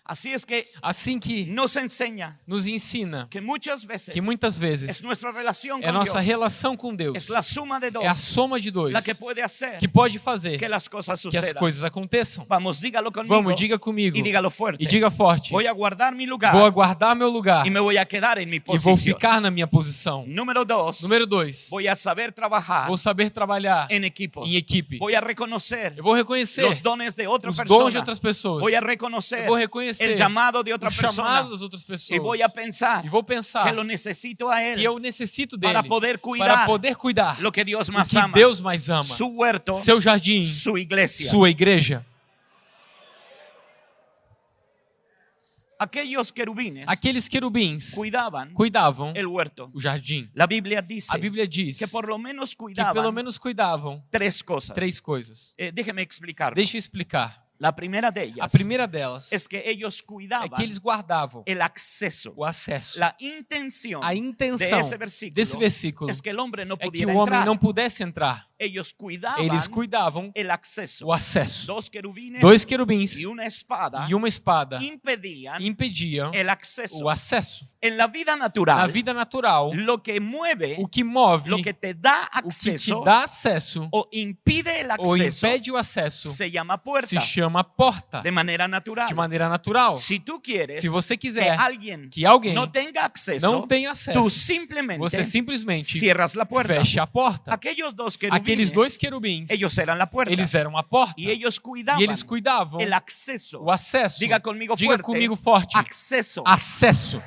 S1: Así es que
S2: Assim que
S1: nos enseña
S2: nos ensina
S1: que muchas veces
S2: que muitas
S1: es
S2: vezes
S1: nuestra relación
S2: é a nossa relação com Deus,
S1: es la suma de dos
S2: é a soma de dois
S1: la que puede hacer
S2: que pode fazer
S1: que las cosas
S2: que as coisas aconteçam.
S1: Vamos, dígalo conmigo
S2: Vamos, diga comigo
S1: y dígalo fuerte.
S2: e diga forte.
S1: Voy a guardar mi lugar
S2: Vou aguardar meu lugar
S1: y me voy a quedar en mi
S2: e vou ficar na minha posição.
S1: Número
S2: Número dois,
S1: voy a saber trabajar
S2: vou saber trabalhar
S1: en equipo.
S2: em equipe.
S1: Voy a reconocer
S2: Eu vou reconhecer
S1: los dones de
S2: os dons de outras pessoas.
S1: Voy a reconocer
S2: Eu vou reconhecer
S1: el llamado de otra
S2: o
S1: persona.
S2: chamado das outras pessoas.
S1: Y voy a pensar
S2: E vou pensar
S1: que lo necesito a él
S2: que eu necessito dele
S1: para poder cuidar
S2: para poder cuidar
S1: lo que Dios
S2: o
S1: más
S2: que
S1: ama.
S2: Deus mais ama.
S1: Su huerto,
S2: Seu jardim,
S1: su iglesia.
S2: sua igreja.
S1: Aquellos querubines
S2: Aqueles querubins
S1: cuidaban
S2: cuidavam
S1: el huerto.
S2: o jardim.
S1: La Biblia dice
S2: A Bíblia diz
S1: que por lo menos
S2: que pelo menos cuidavam
S1: tres cosas.
S2: três coisas.
S1: Eh, déjeme explicar.
S2: Deixa eu explicar.
S1: La primera de
S2: A
S1: ellas
S2: primeira delas
S1: es que ellos
S2: é
S1: cuidaban
S2: que eles guardavam
S1: el acceso.
S2: o acesso.
S1: La intención
S2: A
S1: de
S2: intenção
S1: ese versículo
S2: desse versículo
S1: es que el hombre no
S2: é que o homem
S1: entrar.
S2: não pudesse entrar. Eles cuidavam
S1: el acceso.
S2: o acesso.
S1: Dos querubines
S2: Dois querubins
S1: y una espada
S2: e uma espada impediam
S1: acceso.
S2: o acesso.
S1: Vida
S2: Na
S1: natural,
S2: vida natural,
S1: lo que mueve,
S2: o que move,
S1: lo que te da
S2: o que te dá acesso
S1: o impide el
S2: ou
S1: acceso
S2: impede o acesso
S1: se llama
S2: se
S1: puerta
S2: chama porta.
S1: de manera natural.
S2: De maneira natural.
S1: Tú quieres
S2: Se você
S1: que
S2: quiser
S1: alguien
S2: que alguém
S1: no tenga acceso,
S2: não tenha acesso, você simplesmente
S1: la puerta.
S2: fecha a porta.
S1: Aquellos dos querubines,
S2: Aqueles dois querubins,
S1: ellos eran la puerta
S2: eles eram a porta.
S1: y ellos cuidaban
S2: E eles cuidavam
S1: el acceso.
S2: o acesso.
S1: Diga comigo
S2: Diga
S1: fuerte.
S2: comigo forte.
S1: Acceso.
S2: Acesso.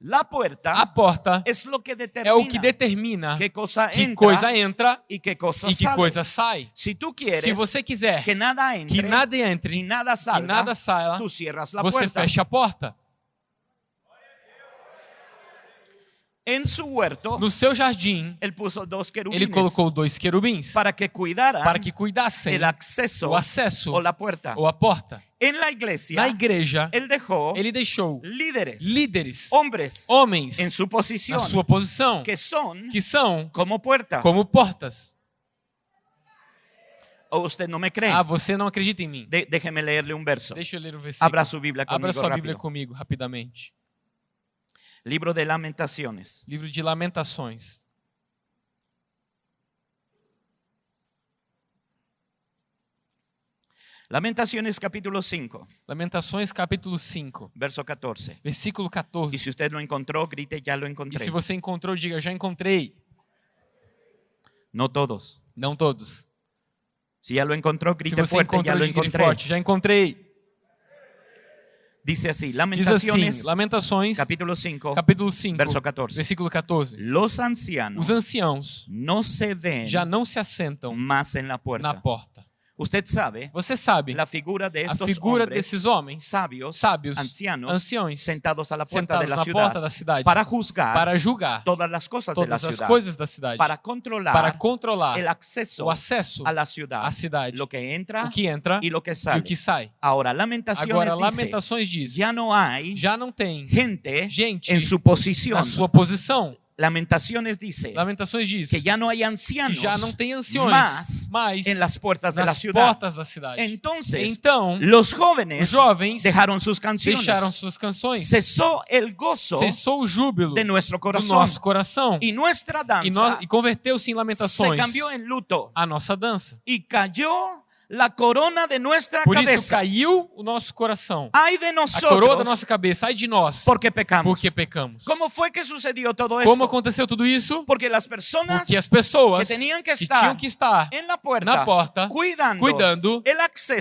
S1: La puerta
S2: A porta
S1: es lo que
S2: é o que determina
S1: qué cosa
S2: que
S1: entra
S2: coisa entra
S1: y qué cosa
S2: e que coisa sai.
S1: Si tú quieres
S2: Se você quiser
S1: que nada entre
S2: que nada entre
S1: y nada
S2: e
S1: salga,
S2: nada saia,
S1: tú cierras la
S2: você
S1: puerta.
S2: fecha a porta.
S1: En su huerto,
S2: No seu jardim, ele colocou dois querubins
S1: para que
S2: para que cuidassem
S1: el acceso
S2: o acesso
S1: o la puerta.
S2: ou a porta.
S1: En la iglesia,
S2: Na igreja,
S1: él dejó
S2: ele deixou
S1: líderes,
S2: líderes,
S1: hombres,
S2: homens,
S1: en su
S2: na
S1: posición,
S2: sua posição,
S1: que son
S2: que são
S1: como puertas.
S2: como portas.
S1: ¿O usted no me cree?
S2: Ah, você não acredita em mim?
S1: De- déjeme leerle un verso.
S2: Deixa eu ler o versículo.
S1: Abra su Biblia
S2: Abra
S1: conmigo
S2: sua
S1: rápido.
S2: Bíblia comigo, rapidamente.
S1: Libro de Lamentaciones.
S2: Livro de Lamentações.
S1: Lamentaciones capítulo 5,
S2: Lamentações, capítulo 5,
S1: verso 14.
S2: versículo
S1: Y
S2: 14.
S1: si usted lo encontró, grite, ya lo
S2: E
S1: encontré.
S2: se você encontrou, diga, já encontrei.
S1: No todos.
S2: Não todos.
S1: Si ya lo encontró,
S2: Se
S1: grite
S2: você
S1: fuerte, ya
S2: encontrou,
S1: lo
S2: diga grite
S1: encontré.
S2: forte, já encontrei.
S1: Dice así,
S2: Diz assim,
S1: Lamentaciones
S2: Lamentações,
S1: capítulo 5,
S2: capítulo 5,
S1: verso 14.
S2: versículo 14.
S1: Los ancianos
S2: Os anciãos
S1: no se ven
S2: já não se assentam
S1: la
S2: na
S1: puerta.
S2: porta.
S1: Usted sabe
S2: Você sabe
S1: la figura de
S2: a figura
S1: hombres
S2: desses homens
S1: sabios,
S2: sábios,
S1: ancianos,
S2: anciões,
S1: sentados a la puerta
S2: sentados
S1: de la
S2: na
S1: ciudad
S2: porta da cidade
S1: para juzgar
S2: para julgar
S1: todas de la
S2: todas as
S1: ciudad,
S2: coisas da cidade,
S1: para controlar
S2: para controlar
S1: el acceso
S2: o acesso
S1: la ciudad,
S2: à cidade,
S1: lo que entra
S2: o que entra
S1: lo que
S2: e
S1: sale.
S2: o que sai. Agora, Lamentações diz:
S1: ya no hay
S2: já não tem
S1: gente
S2: gente
S1: en su posición.
S2: na sua posição.
S1: Lamentaciones dice
S2: Lamentações diz
S1: que ya no hay
S2: que
S1: ancianos
S2: já não tem anciões
S1: más
S2: mais
S1: en las puertas de la ciudad.
S2: portas da cidade.
S1: Entonces,
S2: Então,
S1: los jóvenes
S2: jovens
S1: dejaron sus canciones.
S2: deixaram suas canções.
S1: Cesó el gozo
S2: Cessou o júbilo
S1: de nuestro
S2: do
S1: corazón.
S2: nosso coração
S1: Y nuestra
S2: e,
S1: danza
S2: nós- e converteu-se em
S1: se cambió en luto
S2: a nossa dança.
S1: y cayó la corona de nuestra
S2: Por isso caiu o nosso coração.
S1: Ay de
S2: A coroa da nossa cabeça, ai de nós,
S1: porque pecamos.
S2: porque pecamos.
S1: ¿Cómo fue que sucedió todo
S2: Como
S1: esto?
S2: aconteceu tudo isso?
S1: Porque las personas
S2: Porque as pessoas
S1: que que
S2: que
S1: estar
S2: tinham que estar
S1: puerta,
S2: na porta,
S1: cuidando,
S2: cuidando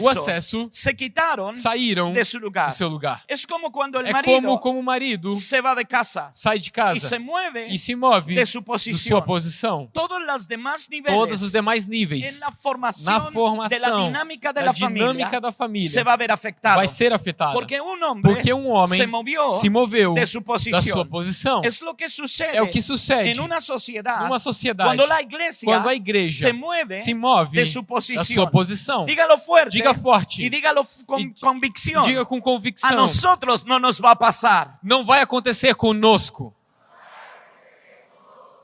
S2: o acesso,
S1: se quitaron
S2: saíram
S1: de su lugar.
S2: do seu lugar.
S1: Es como cuando el
S2: É
S1: marido
S2: como como o marido
S1: se va de casa
S2: sai de casa
S1: se mueve
S2: e se move
S1: de
S2: sua posição.
S1: Todos los demás niveles
S2: Todos os demais níveis na
S1: de la
S2: formação
S1: dinámica de
S2: da dinâmica
S1: familia
S2: da família
S1: se va a ver afectado.
S2: vai ser afetada.
S1: Porque un hombre
S2: Porque um homem
S1: se movió
S2: se moveu
S1: de su
S2: da sua posição.
S1: Lo que sucede
S2: É o que sucede
S1: en una sociedad
S2: numa sociedade
S1: cuando la iglesia
S2: quando a igreja
S1: se mueve
S2: se move
S1: de su
S2: da
S1: posición.
S2: sua posição.
S1: Dígalo fuerte
S2: Diga forte.
S1: y dígalo con
S2: E-
S1: convicción.
S2: Diga com
S1: A
S2: convicção.
S1: nosotros no nos va a pasar.
S2: Não vai acontecer conosco.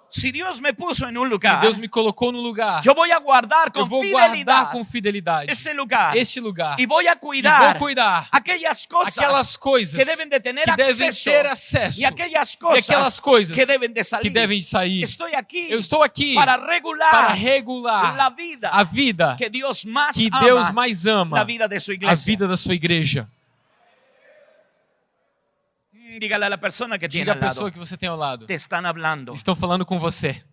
S1: Si Dios me puso un
S2: Se
S1: lugar,
S2: Deus me colocou no lugar,
S1: voy a guardar
S2: eu
S1: con
S2: vou
S1: fidelidad
S2: guardar com fidelidade
S1: ese lugar
S2: este lugar
S1: a
S2: e vou
S1: cuidar
S2: cuidar
S1: aquellas cosas
S2: aquelas coisas
S1: que deben de tener
S2: que devem
S1: acceso
S2: ter acesso
S1: y aquellas
S2: e
S1: cosas
S2: aquelas coisas
S1: que deben de
S2: que
S1: salir.
S2: devem sair.
S1: Estoy aquí
S2: Eu estou aqui
S1: para regular
S2: para regular
S1: la vida
S2: a vida
S1: que Dios más
S2: que
S1: ama,
S2: Deus mais ama, a vida da sua igreja.
S1: Dígale a la persona que tiene
S2: Diga a
S1: al lado,
S2: pessoa que você tem ao lado.
S1: te están hablando.
S2: Estão falando com você.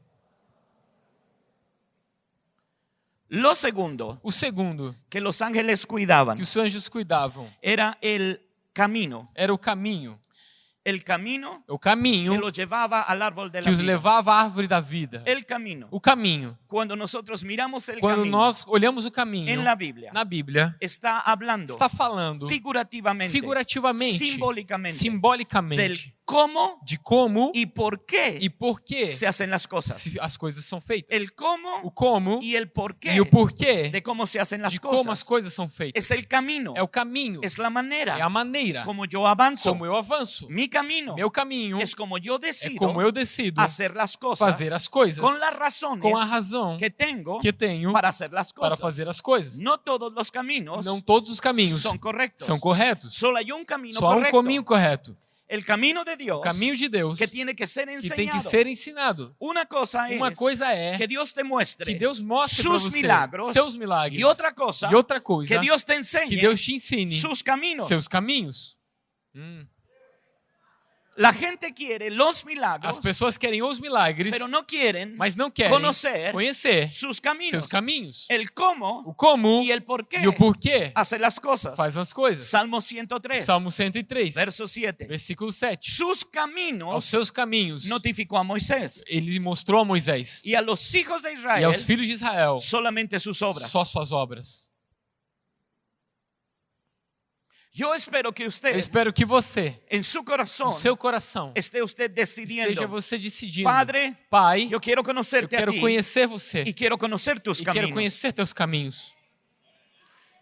S1: Lo segundo
S2: O segundo
S1: que los ángeles cuidaban
S2: que os anjos cuidavam
S1: era el camino,
S2: era o caminho.
S1: El camino
S2: O
S1: que
S2: caminho
S1: los llevaba al árbol de
S2: que
S1: la
S2: os levava à árvore da vida.
S1: El camino.
S2: O caminho.
S1: Cuando nosotros miramos el
S2: Quando
S1: camino
S2: nós olhamos o caminho
S1: en la Biblia,
S2: na Bíblia,
S1: está hablando
S2: está falando
S1: figurativamente,
S2: figurativamente, simbolicamente
S1: del cómo
S2: de como
S1: y por qué
S2: e por que
S1: se hacen las cosas.
S2: se- as coisas são feitas.
S1: El
S2: O
S1: cómo
S2: como
S1: y el por qué
S2: e o porquê
S1: de cómo se hacen las
S2: de como as
S1: cosas.
S2: coisas são feitas.
S1: Es el camino,
S2: É o caminho,
S1: es la
S2: é
S1: manera
S2: a maneira
S1: como yo avanzo.
S2: como eu avanço.
S1: Mi camino
S2: Meu caminho
S1: es como yo
S2: é
S1: decido
S2: como eu decido
S1: hacer las cosas
S2: fazer as coisas
S1: con las razones
S2: com a razão
S1: que tengo
S2: que tenho
S1: para hacer las
S2: para
S1: cosas.
S2: fazer as coisas.
S1: No todos los caminos
S2: Não todos os caminhos
S1: son correctos.
S2: são corretos.
S1: Solo hay un camino
S2: Só há um
S1: correcto.
S2: caminho correto.
S1: El camino de Dios
S2: O caminho de Deus
S1: que tiene que ser
S2: que tem que ser ensinado.
S1: Una cosa
S2: Uma
S1: es
S2: coisa é
S1: que Dios te muestre
S2: que Deus mostre você
S1: milagros
S2: seus milagres.
S1: y otra cosa
S2: E outra coisa,
S1: que Dios te
S2: que
S1: enseñe
S2: Deus te ensine
S1: sus caminos.
S2: seus caminhos. Hum.
S1: La gente quiere los
S2: As
S1: milagros,
S2: pessoas querem os milagres,
S1: pero no quieren
S2: mas não querem
S1: conocer
S2: conhecer
S1: sus caminos.
S2: seus caminhos.
S1: El cómo
S2: O como
S1: y el por qué
S2: e o porquê
S1: hacer las cosas.
S2: faz as coisas.
S1: Salmo 103,
S2: Salmo 103,
S1: verso 7.
S2: versículo 7.
S1: Sus
S2: Aos
S1: caminos
S2: seus caminhos,
S1: notificó a Moisés
S2: ele mostrou a Moisés
S1: y a los hijos de
S2: e
S1: Israel
S2: aos filhos de Israel
S1: solamente sus obras.
S2: só suas obras.
S1: Yo espero que
S2: Eu
S1: usted
S2: espero que você,
S1: en su
S2: no
S1: corazón
S2: seu coração,
S1: esté usted
S2: esteja você decidindo,
S1: Padre,
S2: Pai, eu
S1: conocerte a
S2: quero
S1: ti
S2: conhecer você
S1: y quiero conocer tus
S2: e quero
S1: caminos.
S2: conhecer teus caminhos.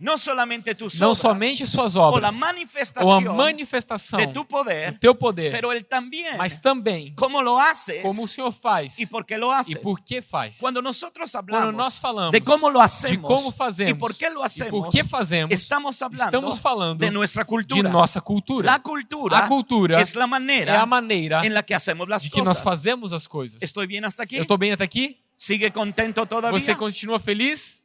S1: No solamente tus
S2: Não
S1: obras
S2: somente suas obras, ou a
S1: manifestación
S2: manifestação
S1: de tu
S2: do
S1: poder,
S2: teu poder,
S1: también
S2: mas também
S1: cómo lo haces
S2: como o Senhor faz
S1: y por qué lo haces.
S2: e por que faz.
S1: Cuando nosotros
S2: Quando nós falamos
S1: de cómo lo
S2: de
S1: hacemos
S2: como fazemos
S1: y por qué lo
S2: e
S1: hacemos,
S2: por que fazemos,
S1: estamos
S2: estamos falando
S1: de
S2: de
S1: cultura.
S2: nossa cultura.
S1: Cultura,
S2: A cultura
S1: es la manera
S2: é a maneira
S1: la que hacemos las
S2: de que nós fazemos as coisas.
S1: ¿Estoy bien hasta aquí?
S2: Eu estou bem até aqui?
S1: ¿Sigue contento?
S2: Você continua feliz?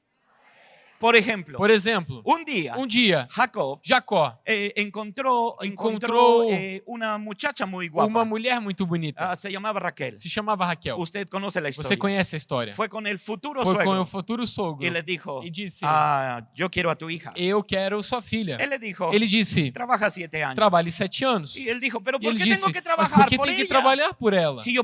S1: Por ejemplo,
S2: Por exemplo,
S1: un día
S2: um dia,
S1: Jacob
S2: Jacó,
S1: eh, Encontró
S2: encontró
S1: eh, una muchacha muy guapa.
S2: uma mulher muito bonita,
S1: Ah, se llamaba Raquel.
S2: se chamava Raquel.
S1: Usted conoce la
S2: Você
S1: historia.
S2: conhece a história.
S1: Fue con el futuro
S2: Foi com o futuro sogro
S1: y le dijo,
S2: e disse:
S1: ah, yo quiero a tu hija.
S2: Eu quero sua filha.
S1: Él le dijo,
S2: Ele disse:
S1: trabaja siete años.
S2: Trabalhe sete anos.
S1: Y él dijo, pero
S2: E
S1: ¿por
S2: ele
S1: qué
S2: disse:
S1: tengo que
S2: Mas por que
S1: por
S2: tem que trabalhar por ela? Se eu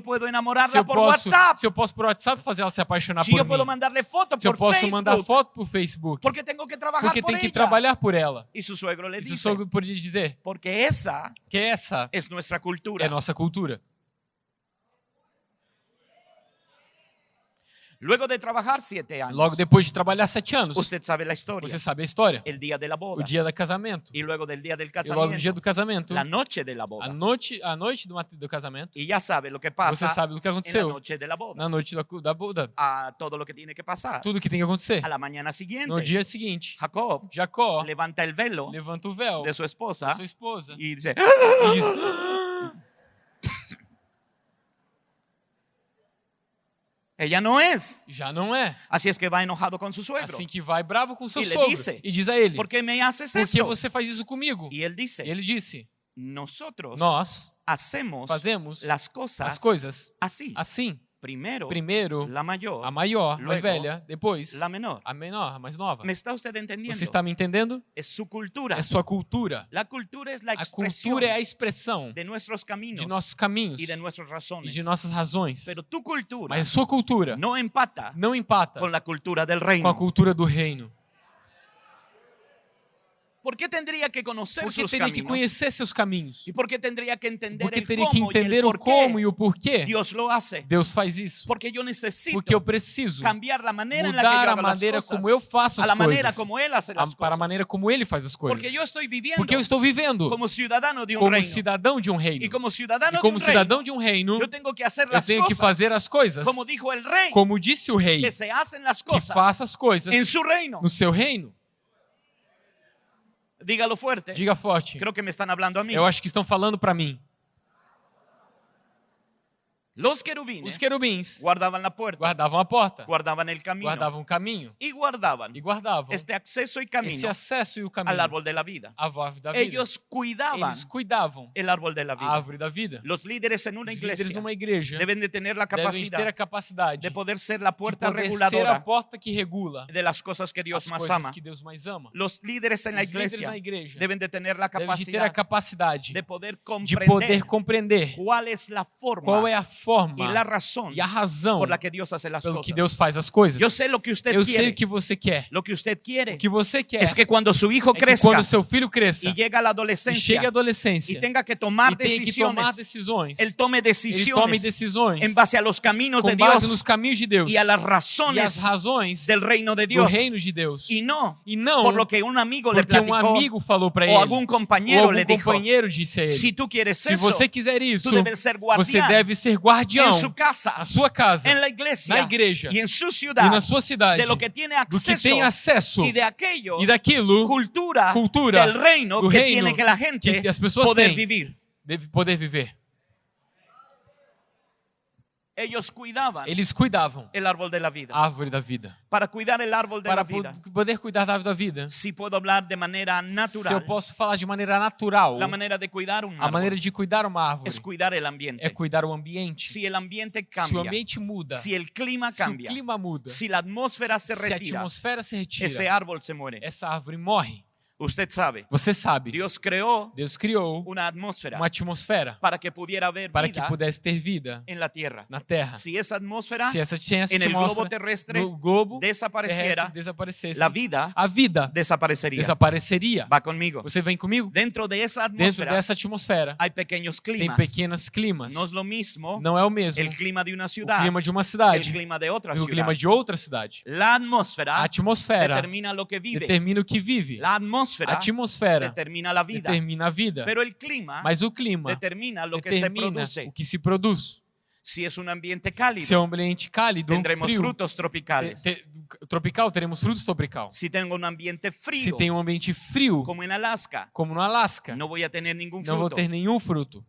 S1: por
S2: posso,
S1: WhatsApp,
S2: se eu posso por WhatsApp fazer ela se apaixonar
S1: si
S2: por
S1: yo puedo
S2: mim.
S1: mandarle fotos
S2: Se eu
S1: por
S2: posso
S1: Facebook,
S2: mandar foto por Facebook.
S1: Porque tengo que trabajar
S2: Porque
S1: por
S2: tem que
S1: ella.
S2: trabalhar por ela.
S1: Y su suegro le
S2: E seu
S1: dice,
S2: sogro podia dizer
S1: porque esa
S2: que essa
S1: es nuestra cultura.
S2: é nossa cultura.
S1: Luego de trabajar siete años,
S2: Logo depois de trabalhar sete anos,
S1: usted sabe la historia,
S2: você sabe a história.
S1: el día de la
S2: O
S1: boda
S2: dia do casamento.
S1: y luego del día del
S2: E logo no dia do casamento,
S1: la noche de la
S2: a
S1: boda.
S2: noite, a noite do, do casamento,
S1: Y ya sabe lo que
S2: você
S1: pasa
S2: sabe o que aconteceu
S1: noche de la boda,
S2: na noite da, da boda.
S1: a todo lo que tiene que pasar.
S2: Tudo que tem que acontecer.
S1: A la mañana
S2: No
S1: siguiente,
S2: dia seguinte,
S1: Jacob
S2: Jacó
S1: levanta el velo
S2: levanta o véu
S1: de su
S2: da
S1: esposa
S2: sua esposa
S1: y dice,
S2: e diz:
S1: ella no es.
S2: Já não é.
S1: Así es que va enojado con su suegro.
S2: Assim que vai bravo com seu
S1: E lhe
S2: sogro
S1: disse,
S2: e diz a ele:
S1: ¿Por qué me haces
S2: que
S1: esto?
S2: você faz isso comigo?
S1: Y él dice,
S2: E ele disse:
S1: nosotros
S2: Nós
S1: hacemos
S2: fazemos
S1: las cosas
S2: as coisas
S1: así.
S2: assim.
S1: Primero,
S2: Primeiro,
S1: la mayor,
S2: a maior, mais
S1: Luego,
S2: velha, depois
S1: la menor.
S2: a menor, a mais nova.
S1: ¿Me está usted entendiendo?
S2: Você está me entendendo?
S1: Es su cultura.
S2: É sua cultura.
S1: La cultura es la
S2: A cultura é a expressão
S1: de nuestros caminos
S2: de nossos caminhos
S1: y de nuestras
S2: e
S1: razones.
S2: de nossas razões.
S1: Pero tu cultura
S2: Mas a sua cultura
S1: no empata
S2: não empata com a cultura do reino.
S1: ¿Por qué tendría que conocer
S2: Porque teria que
S1: caminos?
S2: conhecer seus caminhos.
S1: ¿Y por qué tendría que entender
S2: Porque teria que entender o como e o porquê
S1: Dios lo hace?
S2: Deus faz isso.
S1: Porque yo necesito
S2: Porque eu preciso
S1: cambiar que yo
S2: mudar a maneira como eu faço
S1: a
S2: as
S1: manera
S2: coisas.
S1: como Él hace
S2: a-
S1: las
S2: Para a maneira como ele faz as coisas.
S1: Porque yo estoy viviendo
S2: Porque eu estou vivendo
S1: como ciudadano de un
S2: como
S1: reino.
S2: cidadão de um reino.
S1: Y como ciudadano
S2: E como
S1: de un reino,
S2: cidadão de um reino,
S1: yo tengo que hacer
S2: eu
S1: las
S2: tenho que
S1: cosas
S2: fazer as coisas
S1: como dijo el rey,
S2: como disse o rei,
S1: que se hacen las
S2: que
S1: cosas
S2: faça as coisas
S1: en su reino.
S2: no seu reino.
S1: Dígalo fuerte.
S2: Diga forte.
S1: Creo que me están hablando a mí.
S2: Eu acho que estão falando para mim.
S1: Los querubines
S2: Os querubins
S1: guardaban la puerta,
S2: guardavam a porta,
S1: guardaban el camino
S2: guardavam o caminho
S1: y guardaban
S2: e guardavam
S1: este acceso y
S2: esse
S1: camino
S2: acesso e o
S1: al
S2: caminho
S1: árbol de la vida.
S2: à árvore da vida.
S1: Ellos cuidaban
S2: Eles cuidavam
S1: el árbol de la
S2: a
S1: vida.
S2: árvore da vida.
S1: Los líderes en una
S2: Os líderes
S1: iglesia
S2: numa igreja
S1: deben de tener la
S2: devem ter a
S1: capacidad
S2: capacidade
S1: de poder ser la
S2: de
S1: puerta
S2: poder ser a
S1: reguladora
S2: porta que regula
S1: de las cosas que más
S2: coisas
S1: ama.
S2: que Deus mais ama.
S1: Los líderes en la
S2: líderes
S1: iglesia
S2: na igreja
S1: deben de tener la
S2: devem de ter a
S1: capacidad
S2: capacidade
S1: de poder
S2: de poder
S1: comprender
S2: compreender
S1: cuál es la
S2: qual
S1: forma
S2: é a forma
S1: y la razón
S2: e a razão
S1: por la que Dios hace las
S2: pelo que. Deus faz as coisas.
S1: Yo sé lo que usted
S2: Eu sei o que você quer.
S1: Lo que usted quiere
S2: O que você quer
S1: es que cuando su hijo
S2: é
S1: crezca
S2: quando seu filho cresça
S1: y llega a la
S2: e chegue
S1: adolescencia
S2: à adolescência
S1: y tenga que tomar
S2: e tenha que tomar decisões,
S1: él tome
S2: ele tome decisões
S1: en base a los caminos de
S2: base nos caminhos de Deus
S1: y a las
S2: e as
S1: razones
S2: razões
S1: del reino de
S2: do
S1: Dios
S2: reino de Deus.
S1: y no
S2: E não
S1: por lo que un amigo le
S2: porque um
S1: platicó
S2: amigo falou para
S1: o
S2: ele, ou
S1: compañero
S2: algum
S1: le dijo,
S2: companheiro disse a ele,
S1: si tú quieres
S2: se
S1: eso,
S2: você quiser isso, você deve ser guardião
S1: en su casa,
S2: na sua casa
S1: en la iglesia
S2: na igreja
S1: y en su
S2: e
S1: ciudad
S2: na sua cidade
S1: de lo que tiene
S2: do que
S1: acceso
S2: tem acesso
S1: y de aquello
S2: e daquilo
S1: cultura,
S2: cultura
S1: del reino
S2: do
S1: que
S2: reino
S1: que gente
S2: que as pessoas
S1: poder
S2: têm.
S1: vivir.
S2: deve poder viver.
S1: Ellos cuidaban
S2: Eles cuidavam
S1: el árbol de la vida.
S2: a árvore da vida.
S1: Para cuidar el árbol de la
S2: Para
S1: vida,
S2: po- poder cuidar da árvore da vida,
S1: si puedo hablar de manera
S2: se eu
S1: natural,
S2: posso falar de maneira natural,
S1: la manera de cuidar un
S2: a maneira
S1: árbol
S2: de cuidar uma árvore
S1: es cuidar el
S2: é
S1: ambiente.
S2: cuidar o ambiente.
S1: Si el ambiente
S2: Se o
S1: cambia,
S2: ambiente muda,
S1: si el clima
S2: se o
S1: cambia,
S2: clima muda,
S1: si la atmósfera se
S2: se a
S1: retira,
S2: atmosfera se retira,
S1: árbol se muere.
S2: essa árvore morre.
S1: Usted sabe,
S2: Você sabe,
S1: Dios creó
S2: Deus criou
S1: una atmósfera
S2: uma atmosfera
S1: para que pudiera haber
S2: para que pudesse ter vida
S1: en la tierra.
S2: na Terra. Se essa tinha essa
S1: en el globo
S2: atmosfera
S1: terrestre
S2: no globo
S1: desapareciera,
S2: desaparecesse,
S1: la vida
S2: a vida
S1: desaparecería.
S2: desapareceria.
S1: Va conmigo.
S2: Você vem comigo?
S1: Dentro de esa
S2: Dentro dessa atmosfera
S1: hay pequeños
S2: tem
S1: climas.
S2: pequenos climas.
S1: No es lo mismo
S2: Não é o mesmo
S1: el clima de una
S2: o
S1: ciudad
S2: clima de uma cidade
S1: clima de otra
S2: e o clima de outra cidade.
S1: La
S2: A atmosfera
S1: determina lo que vive.
S2: determina o que vive.
S1: La
S2: A
S1: atmósfera
S2: atmosfera
S1: determina la vida.
S2: determina a vida.
S1: Clima
S2: Mas o clima
S1: determina lo que se
S2: determina
S1: produce.
S2: o que se produz.
S1: Ambiente cálido,
S2: Se é um ambiente cálido,
S1: tendremos
S2: frio,
S1: frutos
S2: te-
S1: tropicales.
S2: te- tropical, teremos frutos tropical.
S1: Ambiente
S2: Se tem um ambiente frio,
S1: como en Alaska,
S2: como no Alasca,
S1: a
S2: não vou
S1: fruto.
S2: ter nenhum fruto.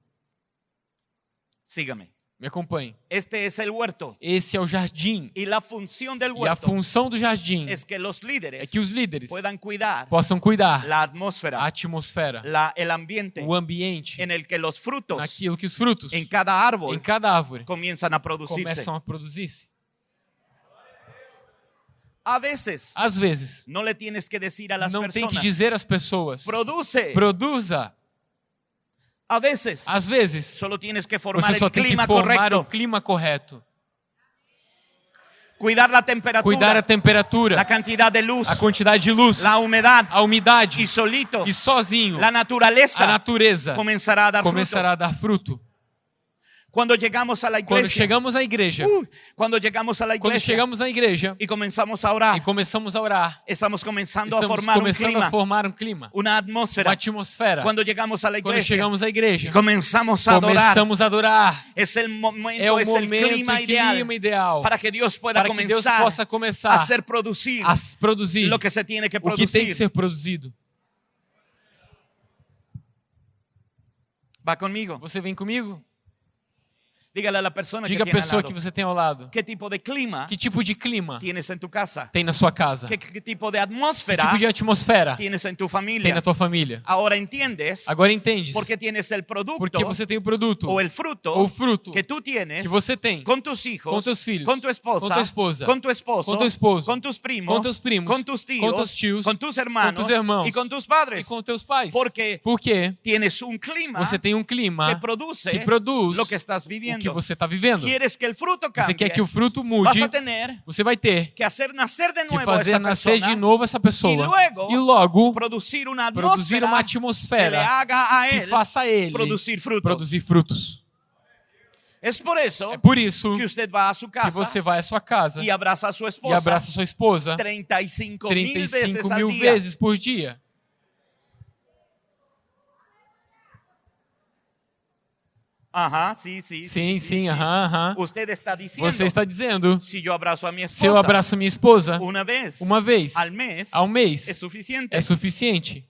S1: Sígame.
S2: Me acompanhe.
S1: Este es el huerto.
S2: Esse é o jardim.
S1: Y la función del
S2: E a
S1: huerto
S2: função do jardim
S1: es que los
S2: é
S1: líderes
S2: que os líderes
S1: puedan cuidar
S2: possam cuidar
S1: la
S2: a atmosfera,
S1: la, el ambiente
S2: o ambiente,
S1: en el que los frutos
S2: naquilo que os frutos
S1: en cada
S2: em
S1: árbol
S2: cada árvore
S1: comienzan a producirse.
S2: começam a produzir-se.
S1: A veces
S2: Às vezes,
S1: no le tienes que decir a las
S2: não tem que dizer às pessoas,
S1: produce.
S2: produza.
S1: A veces
S2: Às vezes,
S1: solo tienes que formar
S2: você só
S1: el
S2: tem que
S1: clima
S2: formar
S1: correcto,
S2: o clima correto.
S1: cuidar la temperatura,
S2: Cuidar a temperatura,
S1: la cantidad de luz,
S2: a quantidade de luz,
S1: la humedad
S2: a umidade
S1: y solito
S2: e sozinho
S1: la naturaleza
S2: a natureza
S1: comenzará a dar
S2: começará
S1: fruto.
S2: a dar fruto.
S1: Cuando llegamos a la
S2: Quando chegamos à igreja,
S1: uh, cuando llegamos a la
S2: quando chegamos à igreja
S1: y comenzamos a orar,
S2: e começamos a orar,
S1: estamos comenzando a
S2: estamos
S1: formar un
S2: começando
S1: clima,
S2: a formar um clima, uma
S1: atmósfera.
S2: atmosfera.
S1: Cuando llegamos a la
S2: Quando chegamos à igreja,
S1: y comenzamos a adorar,
S2: começamos a adorar.
S1: es el momento,
S2: É o momento
S1: clima
S2: e
S1: ideal
S2: clima ideal
S1: para que Dios pueda
S2: para que Deus
S1: comenzar
S2: possa começar
S1: a hacer producir
S2: a produzir
S1: lo que se tiene que
S2: o que tem que ser produzido.
S1: Va conmigo.
S2: Você vem comigo?
S1: Dígale a la persona
S2: Diga
S1: que
S2: a pessoa
S1: lado,
S2: que você tem ao lado.
S1: ¿Qué tipo de clima
S2: Que tipo de clima
S1: tienes en tu casa?
S2: tem na sua casa?
S1: ¿Qué, qué tipo de
S2: Que
S1: atmósfera
S2: tipo de atmosfera
S1: tienes en tu
S2: tem
S1: familia?
S2: na tua família?
S1: Ahora entiendes
S2: Agora entendes?
S1: por qué tienes el producto
S2: Porque você tem o produto
S1: o el fruto
S2: ou fruto
S1: que tú tienes
S2: que você tem
S1: con tus hijos,
S2: com teus filhos,
S1: con tu esposa,
S2: com tua esposa,
S1: con tu esposo,
S2: com teu esposo,
S1: con tus primos,
S2: com teus primos,
S1: con tus tíos,
S2: com teus tios,
S1: con tus hermanos,
S2: com teus irmãos
S1: y con tus
S2: e
S1: padres.
S2: com teus pais.
S1: Porque
S2: Porque
S1: tienes un clima
S2: você tem um clima
S1: que produce
S2: que produz
S1: lo que estás
S2: o que você está vivendo.
S1: Quieres que el fruto
S2: Você
S1: cambie.
S2: quer que o fruto mude,
S1: a
S2: você vai ter
S1: que hacer nacer de
S2: que
S1: a
S2: fazer
S1: esa
S2: nascer
S1: persona
S2: de novo essa pessoa
S1: e logo
S2: e logo
S1: producir una
S2: produzir uma
S1: que
S2: atmosfera
S1: a
S2: que
S1: él
S2: faça ele
S1: producir fruto.
S2: produzir frutos.
S1: Es por eso
S2: É por isso
S1: que a
S2: que você vai à sua casa
S1: y abraza a su
S2: e
S1: esposa
S2: abraça sua esposa
S1: 35 mil veces
S2: 35
S1: al
S2: mil
S1: día.
S2: vezes por dia.
S1: Ajá, sí, sí.
S2: Sim, sim, aham, aham.
S1: Usted está diciendo,
S2: Você está dizendo,
S1: si yo abrazo a mi
S2: se eu
S1: esposa
S2: abraço minha esposa
S1: una vez
S2: uma vez
S1: al mes,
S2: ao mês,
S1: es suficiente.
S2: é suficiente.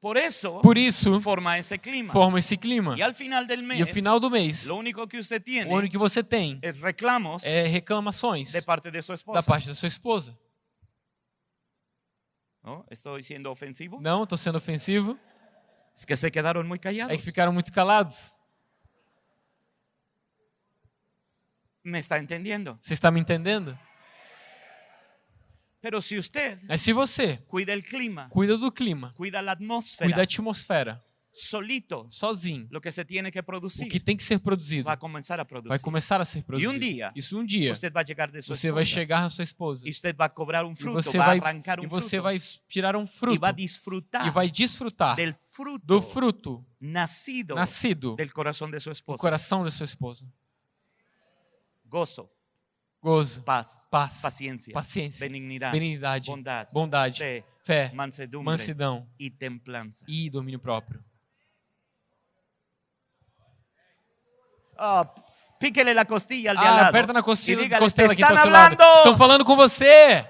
S1: Por eso
S2: Por isso,
S1: forma ese clima.
S2: forma esse clima.
S1: y al final del mes,
S2: E no final do mês,
S1: lo único que usted tiene
S2: o único que você tem
S1: es reclamos
S2: é reclamações
S1: de parte de su
S2: da
S1: esposa.
S2: parte da sua esposa.
S1: ¿No? ¿Estoy siendo ofensivo?
S2: Não, estou sendo ofensivo.
S1: Es que se quedaron muy
S2: É que ficaram muito calados.
S1: ¿Me está entendiendo?
S2: Você está me entendendo?
S1: Pero si usted
S2: Mas se você
S1: cuida el clima,
S2: cuida do clima,
S1: cuida la
S2: cuida da atmosfera,
S1: solito,
S2: sozinho.
S1: lo que se tiene que
S2: O
S1: producir
S2: que tem que ser produzido
S1: va a comenzar a
S2: vai
S1: producir.
S2: começar a ser produzido.
S1: um dia,
S2: Isso um dia
S1: Usted va a llegar de su
S2: você vai
S1: esposa
S2: chegar na sua esposa
S1: y usted va a cobrar
S2: e
S1: fruto,
S2: você vai
S1: arrancar
S2: e
S1: un
S2: você
S1: fruto
S2: vai tirar um fruto
S1: va a disfrutar
S2: e vai desfrutar
S1: fruto
S2: do fruto
S1: nacido
S2: nascido
S1: del corazón de su
S2: do
S1: esposa.
S2: coração da sua esposa.
S1: Gozo,
S2: Gozo,
S1: paz,
S2: paz, paciência,
S1: benignidad,
S2: benignidade,
S1: bondad,
S2: bondade,
S1: fe,
S2: fé,
S1: mansedumbre
S2: mansidão
S1: y templanza.
S2: e domínio próprio.
S1: Ah, píquele la costilla al de al
S2: Ah,
S1: lado
S2: aperta na costela,
S1: dígale,
S2: costela
S1: "Te
S2: aqui tá
S1: hablando".
S2: Estão falando com você.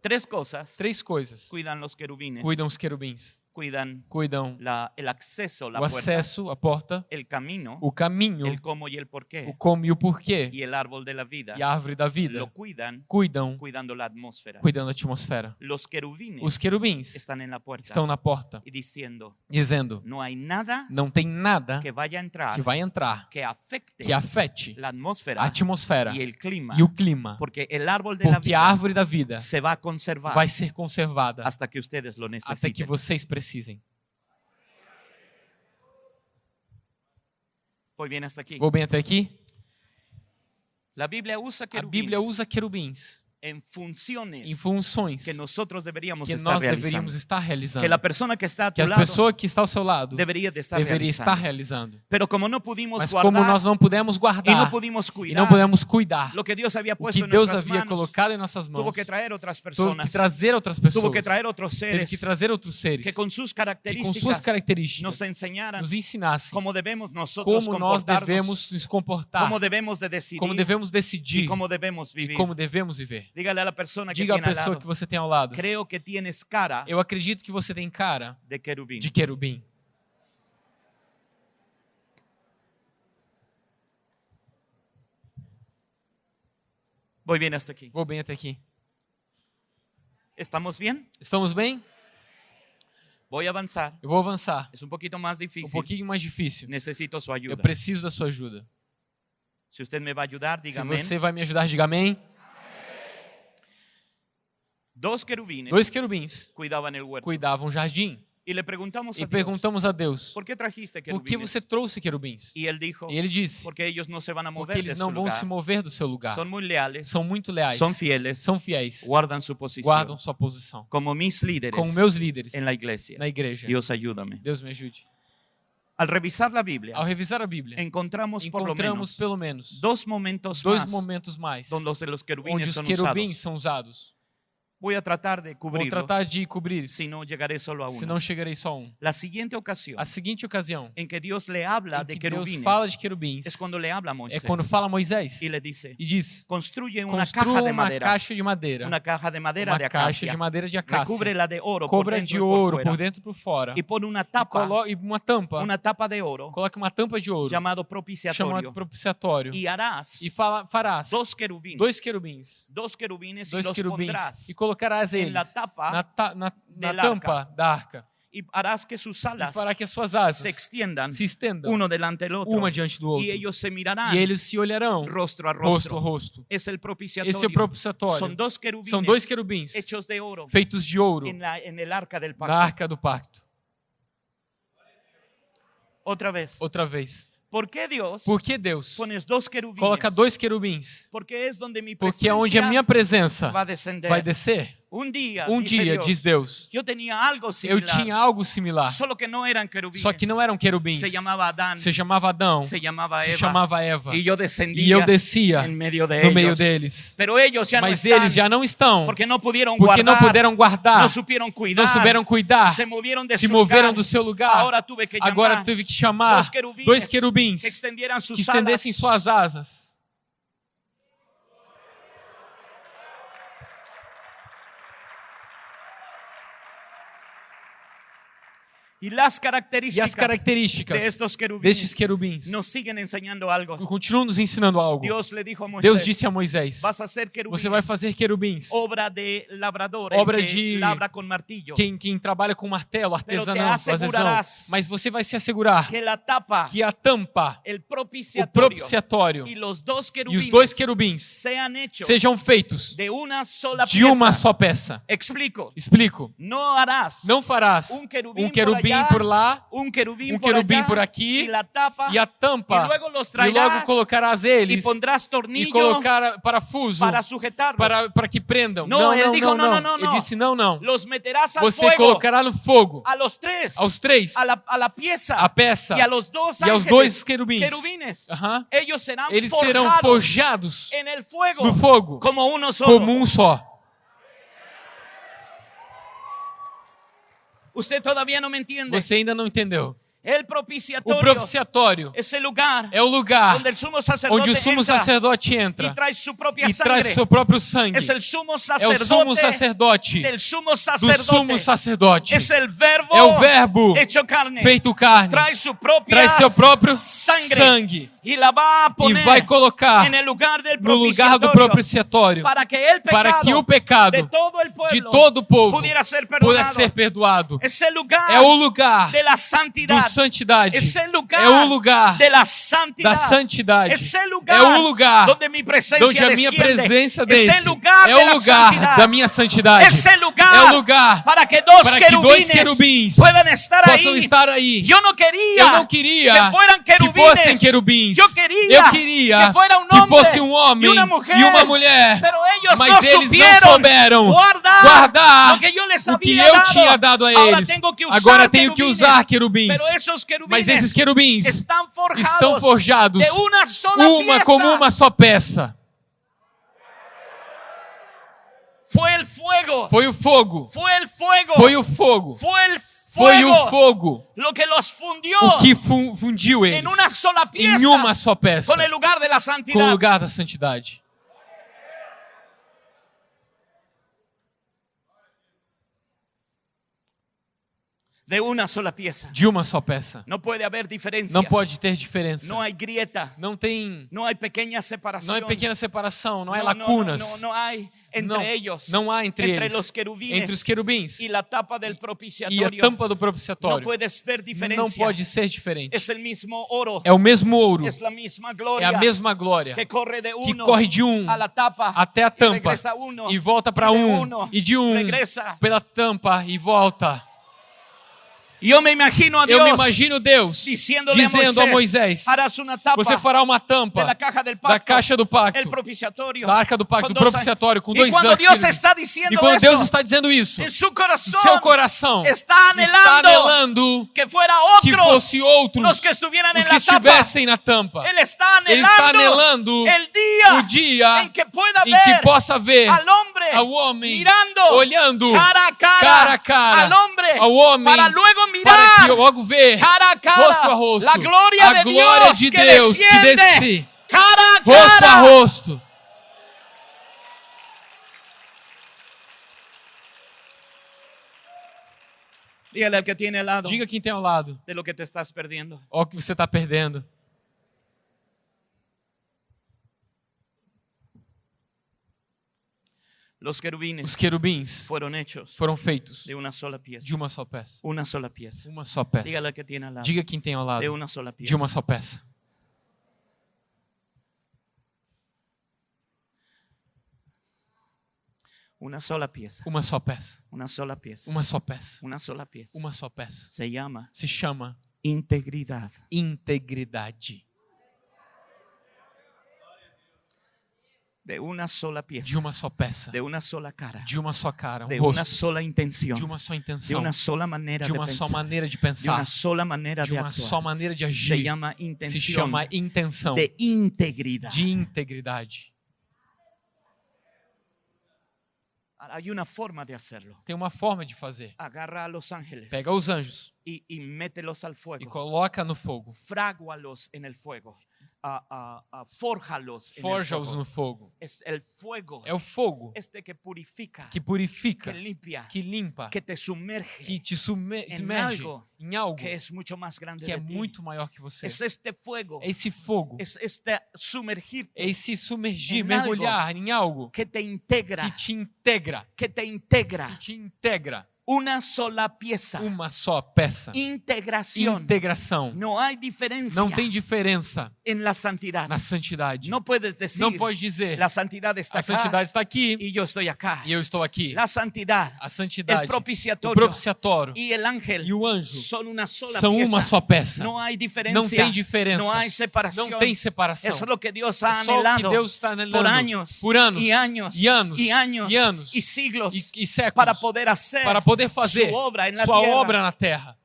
S1: Tres cosas
S2: Três coisas.
S1: cuidan los querubines.
S2: Cuidam os querubins.
S1: Cuidan
S2: Cuidam
S1: la- el acceso, la
S2: o
S1: puerta,
S2: acesso, a porta,
S1: el camino,
S2: o caminho,
S1: el cómo y el por qué,
S2: o como e o porquê.
S1: y el árbol de la vida.
S2: E a árvore da vida.
S1: Lo cuidan
S2: Cuidam,
S1: cuidando la atmósfera.
S2: cuidando da atmosfera.
S1: Los querubines
S2: Os querubins
S1: están en la puerta
S2: estão na porta, dizendo:
S1: no hay nada
S2: não tem nada
S1: que a entrar
S2: que vai entrar
S1: que afecte
S2: que afete
S1: la atmósfera
S2: a atmosfera
S1: y el clima,
S2: e o clima.
S1: porque el árbol de la
S2: Porque a
S1: vida
S2: árvore da vida
S1: se va a conservar
S2: vai ser conservada
S1: hasta que ustedes lo
S2: até que vocês precisem.
S1: Aquí.
S2: Vou bem até aqui? A Bíblia usa querubins
S1: en funciones
S2: em funções
S1: que nosotros deberíamos
S2: que
S1: estar
S2: nós
S1: realizando.
S2: deveríamos estar realizando.
S1: Que la persona que está a
S2: Que a
S1: lado
S2: pessoa que está ao seu lado
S1: debería de estar
S2: deveria estar
S1: realizando.
S2: realizando.
S1: Pero como no pudimos
S2: Mas como
S1: guardar
S2: nós não pudemos guardar e
S1: cuidar
S2: não pudemos cuidar
S1: lo que Dios había
S2: o
S1: puesto
S2: que Deus havia
S1: manos,
S2: colocado em nossas mãos,
S1: tuvo que traer otras
S2: tuvo
S1: personas,
S2: que trazer outras pessoas,
S1: tuvo que traer otros
S2: teve
S1: seres
S2: que trazer outros seres
S1: que con sus
S2: que com suas
S1: características
S2: características
S1: nos enseñaran
S2: nos ensinassem
S1: cómo debemos nosotros
S2: como nós devemos nos comportar,
S1: cómo debemos de decidir
S2: como devemos decidir e como devemos viver.
S1: A la persona que
S2: Diga à
S1: tiene al
S2: pessoa
S1: lado,
S2: que você tem ao lado:
S1: creo que tienes cara
S2: Eu acredito que você tem cara
S1: de querubín.
S2: de querubim.
S1: Voy bien hasta aquí.
S2: Vou bem até aqui.
S1: ¿Estamos bien?
S2: Estamos bem?
S1: Voy a avanzar.
S2: Eu vou avançar.
S1: Es un poquito más
S2: Um
S1: difícil.
S2: pouquinho mais difícil.
S1: Necesito su
S2: Eu
S1: ayuda.
S2: preciso da sua ajuda.
S1: Si usted me va a ayudar,
S2: Se
S1: dígame.
S2: você vai me ajudar, diga amém. Dois querubins
S1: cuidaban el huerto.
S2: cuidavam o jardim.
S1: Preguntamos a
S2: E
S1: Dios,
S2: perguntamos a Deus:
S1: ¿por qué trajiste
S2: Por que você trouxe querubins?
S1: Y él dijo,
S2: E ele disse:
S1: porque ellos no se a
S2: Porque
S1: mover
S2: eles não vão
S1: lugar.
S2: se mover do seu lugar.
S1: Son muy leales,
S2: São muito leais.
S1: son fieles,
S2: São fiéis.
S1: guardan su posición.
S2: Guardam sua posição.
S1: Como mis líderes
S2: Como meus líderes
S1: en la iglesia.
S2: na igreja.
S1: Dios ayúdame.
S2: Deus me ajude.
S1: Al revisar la Biblia,
S2: Ao revisar a Bíblia,
S1: encontramos por lo
S2: encontramos
S1: menos
S2: pelo menos
S1: dos momentos
S2: dois
S1: más
S2: momentos mais onde os querubins
S1: usados.
S2: são usados.
S1: Voy a tratar de
S2: Vou
S1: cubrirlo,
S2: tratar de cobrir. Isso,
S1: si no llegaré solo a uno.
S2: senão chegarei só a um.
S1: La siguiente ocasión
S2: A seguinte ocasião
S1: en que Dios le habla
S2: em
S1: de
S2: que Deus
S1: querubines
S2: fala de querubins
S1: es cuando le habla a
S2: é
S1: Moisés
S2: quando fala a Moisés
S1: y le dice,
S2: e diz:
S1: construye una caja
S2: construa
S1: de
S2: uma
S1: madera,
S2: caixa de madeira,
S1: una caja de madera
S2: uma
S1: de
S2: caixa
S1: acacia,
S2: de madeira de acácia,
S1: recúbrela de oro por
S2: cobra
S1: dentro
S2: de
S1: y por
S2: ouro
S1: fuera,
S2: por dentro e por fora,
S1: y pone una
S2: e,
S1: tapa,
S2: colo- e uma tampa,
S1: una tapa de oro.
S2: Coloca uma tampa de ouro.
S1: Llamado
S2: chamado
S1: propiciatorio.
S2: propiciatório.
S1: Y harás
S2: e fala, farás
S1: dos querubines,
S2: dois querubins,
S1: dos querubines y
S2: dois
S1: los
S2: querubins.
S1: pondrás.
S2: E colocarás eles
S1: la tapa
S2: na, ta- na, na tampa da arca
S1: y harás que sus
S2: e
S1: alas
S2: fará que as suas asas
S1: se extiendan
S2: se estendam
S1: uno delante del otro
S2: uma diante do outro
S1: y ellos se mirarán
S2: e eles se olharão
S1: rostro a
S2: rosto a
S1: rostro.
S2: rosto.
S1: Es el propiciatorio.
S2: Esse é o propiciatório.
S1: Son dos querubines
S2: São dois querubins
S1: de oro
S2: feitos de ouro
S1: arca
S2: na
S1: pacto.
S2: arca do pacto.
S1: Otra vez.
S2: Outra vez.
S1: ¿Por
S2: que Deus
S1: pones dos querubines?
S2: coloca dois querubins?
S1: Porque
S2: Porque é onde a minha presença vai descer.
S1: Un día,
S2: Um dia,
S1: Dios,
S2: diz Deus,
S1: yo tenía algo
S2: eu
S1: similar,
S2: tinha algo similar,
S1: solo que
S2: só que não eram querubins.
S1: Se llamaba Adán,
S2: Se chamava Adão,
S1: se llamaba
S2: se
S1: Eva,
S2: chamava Eva.
S1: y yo
S2: E
S1: descendía
S2: eu descia
S1: de
S2: no meio deles.
S1: Pero ellos ya
S2: Mas eles já não estão,
S1: porque no pudieron
S2: porque
S1: guardar,
S2: não puderam guardar,
S1: no supieron cuidar,
S2: não souberam cuidar,
S1: se movieron de
S2: se moveram do seu lugar.
S1: Ahora tuve que
S2: Agora
S1: llamar
S2: tive que chamar
S1: dos querubines,
S2: dois querubins
S1: que
S2: que estendessem suas asas.
S1: Y Y las
S2: E
S1: características
S2: as características
S1: de estos querubines
S2: destes querubins
S1: nos siguen enseñando algo.
S2: continuam nos ensinando algo.
S1: Dios le dijo a Moisés,
S2: Deus disse a Moisés:
S1: vas a hacer querubines,
S2: Você vai fazer querubins.
S1: obra de labrador,
S2: Obra de-
S1: labra con martillo,
S2: Quem, quem trabalha com martelo,
S1: assegurarás
S2: Mas você vai se assegurar
S1: que la tapa,
S2: que a tampa,
S1: el
S2: o propiciatório
S1: y los dos
S2: e os dois querubins
S1: sean hechos
S2: sejam feitos
S1: de sola
S2: de uma só peça.
S1: Explico,
S2: Explico.
S1: no harás
S2: Não farás
S1: um querubim,
S2: um querubim
S1: allá,
S2: por lá
S1: un querubim,
S2: um
S1: por,
S2: querubim
S1: allá,
S2: por aqui,
S1: la tapa
S2: e a tampa, e logo colocarás eles
S1: pondrás
S2: e
S1: tornillo
S2: colocar parafuso
S1: para
S2: para, para que prendam.
S1: Não,
S2: Não,
S1: ele
S2: não,
S1: dijo,
S2: não,
S1: não,
S2: não.
S1: não,
S2: Ele disse não, não. Você
S1: fuego
S2: colocará no fogo
S1: a los tres,
S2: aos três,
S1: a la, a la pieza
S2: a peça
S1: y a los dos
S2: e aos dois querubins.
S1: querubines. Ellos serán
S2: Eles serão
S1: forjados
S2: no fogo
S1: como
S2: como um só.
S1: Todavía no me entiende.
S2: Você ainda não entendeu. O propiciatório é o lugar onde o sumo sacerdote entra e traz seu próprio sangue. É o sumo sacerdote do sumo sacerdote. É o verbo feito carne. Traz seu próprio sangue e vai colocar no lugar do propiciatório
S1: para que
S2: o pecado
S1: de todo
S2: o povo
S1: pudiera ser
S2: perdoado. É o lugar do. Santidade. É o lugar da santidade. É o lugar onde a minha presença
S1: Es
S2: desce. É o lugar da minha santidade. É o lugar
S1: para que dos
S2: para que dois querubins possam estar aí.
S1: Yo no quería,
S2: Eu não queria
S1: que
S2: fossem querubins.
S1: Yo quería,
S2: Eu queria
S1: que
S2: fosse um homem e uma mulher. Mas eles não souberam
S1: guardar,
S2: o que eu tinha dado a eles. Agora tenho que usar querubins.
S1: Esos querubines
S2: Mas esses querubins
S1: están forjados,
S2: estão forjados
S1: de una sola
S2: uma
S1: pieza.
S2: como uma só peça.
S1: Fue el fuego.
S2: Foi o fogo.
S1: Fue el fuego.
S2: Foi o fogo.
S1: Fue el
S2: Foi o fogo
S1: Lo que los fundió
S2: o que fu- fundiu eles em uma só peça com o lugar da santidade.
S1: De una sola pieza.
S2: De uma só peça.
S1: No puede haber diferencia.
S2: Não pode ter diferença.
S1: No hay grieta.
S2: Não tem.
S1: No hay pequeña separación.
S2: Não é pequena separação, não é
S1: No, no,
S2: lacunas.
S1: No, no, no hay entre
S2: Não,
S1: ellos.
S2: não há entre,
S1: entre
S2: eles.
S1: los querubines
S2: entre os querubins
S1: y la tapa del
S2: e a tampa do propiciatório.
S1: puedes ver diferencia.
S2: Não pode ser diferente.
S1: Es el mismo oro.
S2: É o mesmo ouro,
S1: Es la misma
S2: é
S1: gloria.
S2: a mesma glória
S1: que corre de
S2: que
S1: uno
S2: corre de um
S1: a tapa
S2: até a tampa
S1: uno,
S2: e volta para um
S1: uno
S2: e de um
S1: regresa.
S2: pela tampa e volta.
S1: Yo me imagino a
S2: Eu me imagino Deus
S1: diciéndole
S2: dizendo
S1: a Moisés,
S2: Você fará uma tampa da caixa do pacto, da arca do pacto, do propiciatório, com dois
S1: cuando
S2: anjos.
S1: Dios está diciendo
S2: E quando Deus está dizendo isso,
S1: corazón,
S2: seu coração
S1: está
S2: está anelando
S1: que
S2: que fosse outros os que estivessem na tampa.
S1: Está
S2: Ele está anelando o dia em que possa ver ao homem olhando
S1: cara a cara,
S2: ao homem
S1: para luego
S2: para
S1: mirar
S2: que logo ver.
S1: Cara a cara.
S2: Rosto a rosto.
S1: La gloria
S2: a
S1: de
S2: glória
S1: Dios
S2: de
S1: que
S2: Deus que
S1: desciende.
S2: desce.
S1: Cara a
S2: rosto a rosto.
S1: Dígale al que tiene al lado
S2: Diga quem tem ao lado,
S1: de lo que te estás perdiendo.
S2: ó o que você está perdendo.
S1: Los querubines
S2: Os querubins
S1: fueron hechos
S2: foram feitos
S1: de una sola pieza.
S2: de uma só peça.
S1: Una sola pieza.
S2: Uma só peça.
S1: Al que tiene al lado
S2: Diga quem tem ao lado
S1: de una sola
S2: de
S1: pieza.
S2: uma só peça.
S1: Una sola pieza.
S2: Uma só peça.
S1: Una sola pieza.
S2: Uma só peça.
S1: Una sola pieza.
S2: Uma só peça.
S1: Se llama
S2: Se chama
S1: integridad.
S2: integridade.
S1: De una sola pieza.
S2: De uma só peça.
S1: De una sola cara.
S2: De uma só cara, um
S1: De
S2: rosto.
S1: sola intención.
S2: De uma só
S1: De
S2: intenção.
S1: una sola manera
S2: De
S1: de
S2: uma só
S1: pensar.
S2: maneira de
S1: De
S2: pensar.
S1: una sola manera
S2: De
S1: de
S2: uma só
S1: actuar.
S2: maneira de
S1: Se
S2: agir.
S1: llama
S2: Se chama intenção
S1: de integridad.
S2: de integridade.
S1: Hay una forma de hacerlo.
S2: Tem uma forma de fazer.
S1: Agarra a los ángeles
S2: Pega os anjos
S1: y, y mételos al
S2: e
S1: fuego.
S2: coloca no fogo.
S1: Frágualos en el fuego. Fórjalos en el
S2: Forja-os no fogo.
S1: Es el fuego
S2: É o fogo
S1: este que purifica,
S2: que purifica,
S1: que limpia,
S2: que limpa,
S1: que te sumerge,
S2: que te sume-
S1: em
S2: submerge
S1: algo
S2: em algo
S1: que es mucho más grande
S2: que é
S1: ti.
S2: muito maior que você.
S1: Es este fuego,
S2: É esse fogo,
S1: es este sumergirte
S2: é esse submergir,
S1: em
S2: mergulhar em algo
S1: que te integra,
S2: que te integra,
S1: que te
S2: que
S1: integra.
S2: te integra.
S1: Una sola pieza.
S2: Uma só peça.
S1: Integración.
S2: Integração.
S1: No hay diferencia
S2: Não tem diferença
S1: en la santidad.
S2: na santidade.
S1: No puedes decir,
S2: Não pode dizer,
S1: la santidad está
S2: a santidade está aqui
S1: y yo estoy acá.
S2: e eu estou aqui.
S1: La santidad,
S2: A
S1: el
S2: santidade, o propiciatório
S1: y el ángel
S2: e o anjo
S1: son una sola
S2: são
S1: pieza.
S2: uma só peça.
S1: No hay diferencia.
S2: Não tem diferença.
S1: No hay separación.
S2: Não tem separação.
S1: Eso es lo que Dios ha
S2: É o que Deus está anelando
S1: por años,
S2: por anos
S1: y años
S2: e anos
S1: y años
S2: e anos
S1: y siglos
S2: e, e séculos
S1: para poder hacer
S2: para poder fazer
S1: en la
S2: sua obra na terra.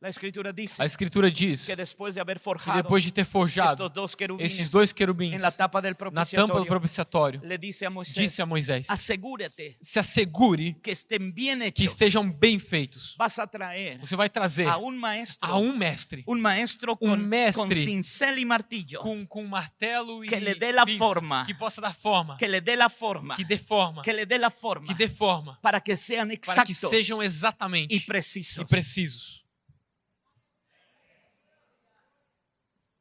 S1: La escritura dice
S2: A escritura diz
S1: que después de haber
S2: que
S1: forjado
S2: depois de ter forjado esses dois querubins na tampa do propiciatório,
S1: dice a Moisés,
S2: disse a Moisés: se assegure
S1: que
S2: que estejam bem feitos.
S1: A
S2: Você vai trazer
S1: a un maestro,
S2: a um mestre
S1: un maestro
S2: un
S1: con,
S2: mestre
S1: con cincel y martillo,
S2: com, com martelo e
S1: Que lhe dê
S2: pinça,
S1: forma.
S2: que possa dar forma,
S1: que le dé la forma,
S2: que dê forma,
S1: que le dé la forma,
S2: que dê forma,
S1: para que sean
S2: para que sejam exatamente
S1: y precisos.
S2: e precisos.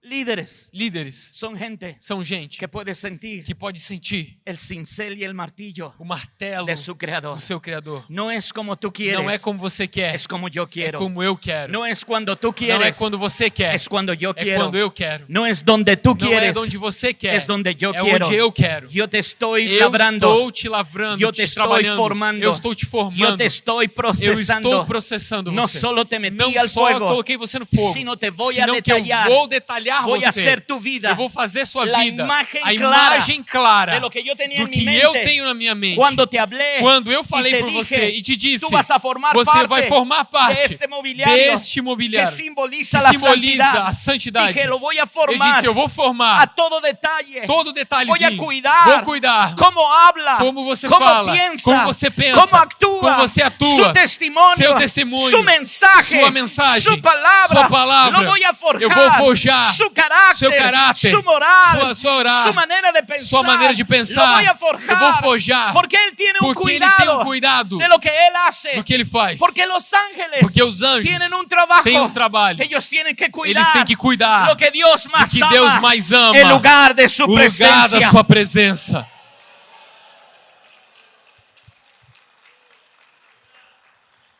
S1: Líderes
S2: Líderes
S1: son gente
S2: são gente
S1: que puede sentir
S2: que pode sentir
S1: el cincel y el martillo
S2: o martelo
S1: de su creador.
S2: do seu Criador.
S1: No es como tú quieres,
S2: Não é como você quer,
S1: es como yo
S2: é
S1: quiero.
S2: como eu quero.
S1: No es cuando tú
S2: Não é quando você quer,
S1: es cuando yo
S2: é
S1: quiero.
S2: quando eu quero.
S1: No es donde tú
S2: Não é onde você quer,
S1: es donde yo
S2: é
S1: quiero.
S2: onde eu quero.
S1: Yo te estoy
S2: Eu
S1: labrando,
S2: estou te lavrando,
S1: yo te
S2: te trabalhando,
S1: formando,
S2: eu estou te formando,
S1: te estoy
S2: eu
S1: procesando.
S2: estou processando você.
S1: solo te metí
S2: Não
S1: al
S2: só
S1: fuego,
S2: coloquei você no fogo,
S1: sino te a
S2: eu
S1: detallar,
S2: vou detalhar
S1: voy a
S2: você.
S1: hacer tu vida
S2: eu vou fazer sua
S1: la
S2: vida,
S1: imagen
S2: a
S1: clara
S2: imagem clara
S1: de lo que yo tenía
S2: do
S1: en mi
S2: que eu
S1: mente
S2: tenho na minha mente.
S1: Cuando te hablé
S2: Quando eu falei por
S1: dije,
S2: você e te disse,
S1: tú vas a formar
S2: você
S1: parte
S2: vai formar parte
S1: de este mobiliario
S2: deste mobiliário
S1: que simboliza
S2: que simboliza a santidade.
S1: Dije, lo voy a
S2: eu
S1: formar
S2: disse, eu vou formar
S1: a todo detalle.
S2: todo detalhezinho.
S1: Voy a cuidar
S2: Vou cuidar.
S1: cómo habla,
S2: Como você
S1: cómo
S2: fala,
S1: piensa,
S2: como você pensa,
S1: cómo actúa,
S2: como você atua, seu testemunho,
S1: su mensaje,
S2: sua mensagem,
S1: su palabra,
S2: sua palavra.
S1: lo voy a forjar,
S2: Eu vou forjar
S1: su carácter,
S2: seu caráter,
S1: su moral,
S2: sua- sua orar,
S1: su manera de pensar,
S2: sua maneira de pensar. Eu vou forjar,
S1: porque
S2: ele tem
S1: cuidado
S2: um cuidado
S1: de lo que él hace,
S2: do que ele faz.
S1: porque los ángeles
S2: Porque os anjos
S1: tienen un trabajo,
S2: têm um trabalho.
S1: ellos tienen que cuidar
S2: Eles têm que cuidar
S1: lo que
S2: do
S1: más
S2: que
S1: ama,
S2: Deus mais ama.
S1: lugar de su
S2: o lugar
S1: presencia.
S2: da sua presença.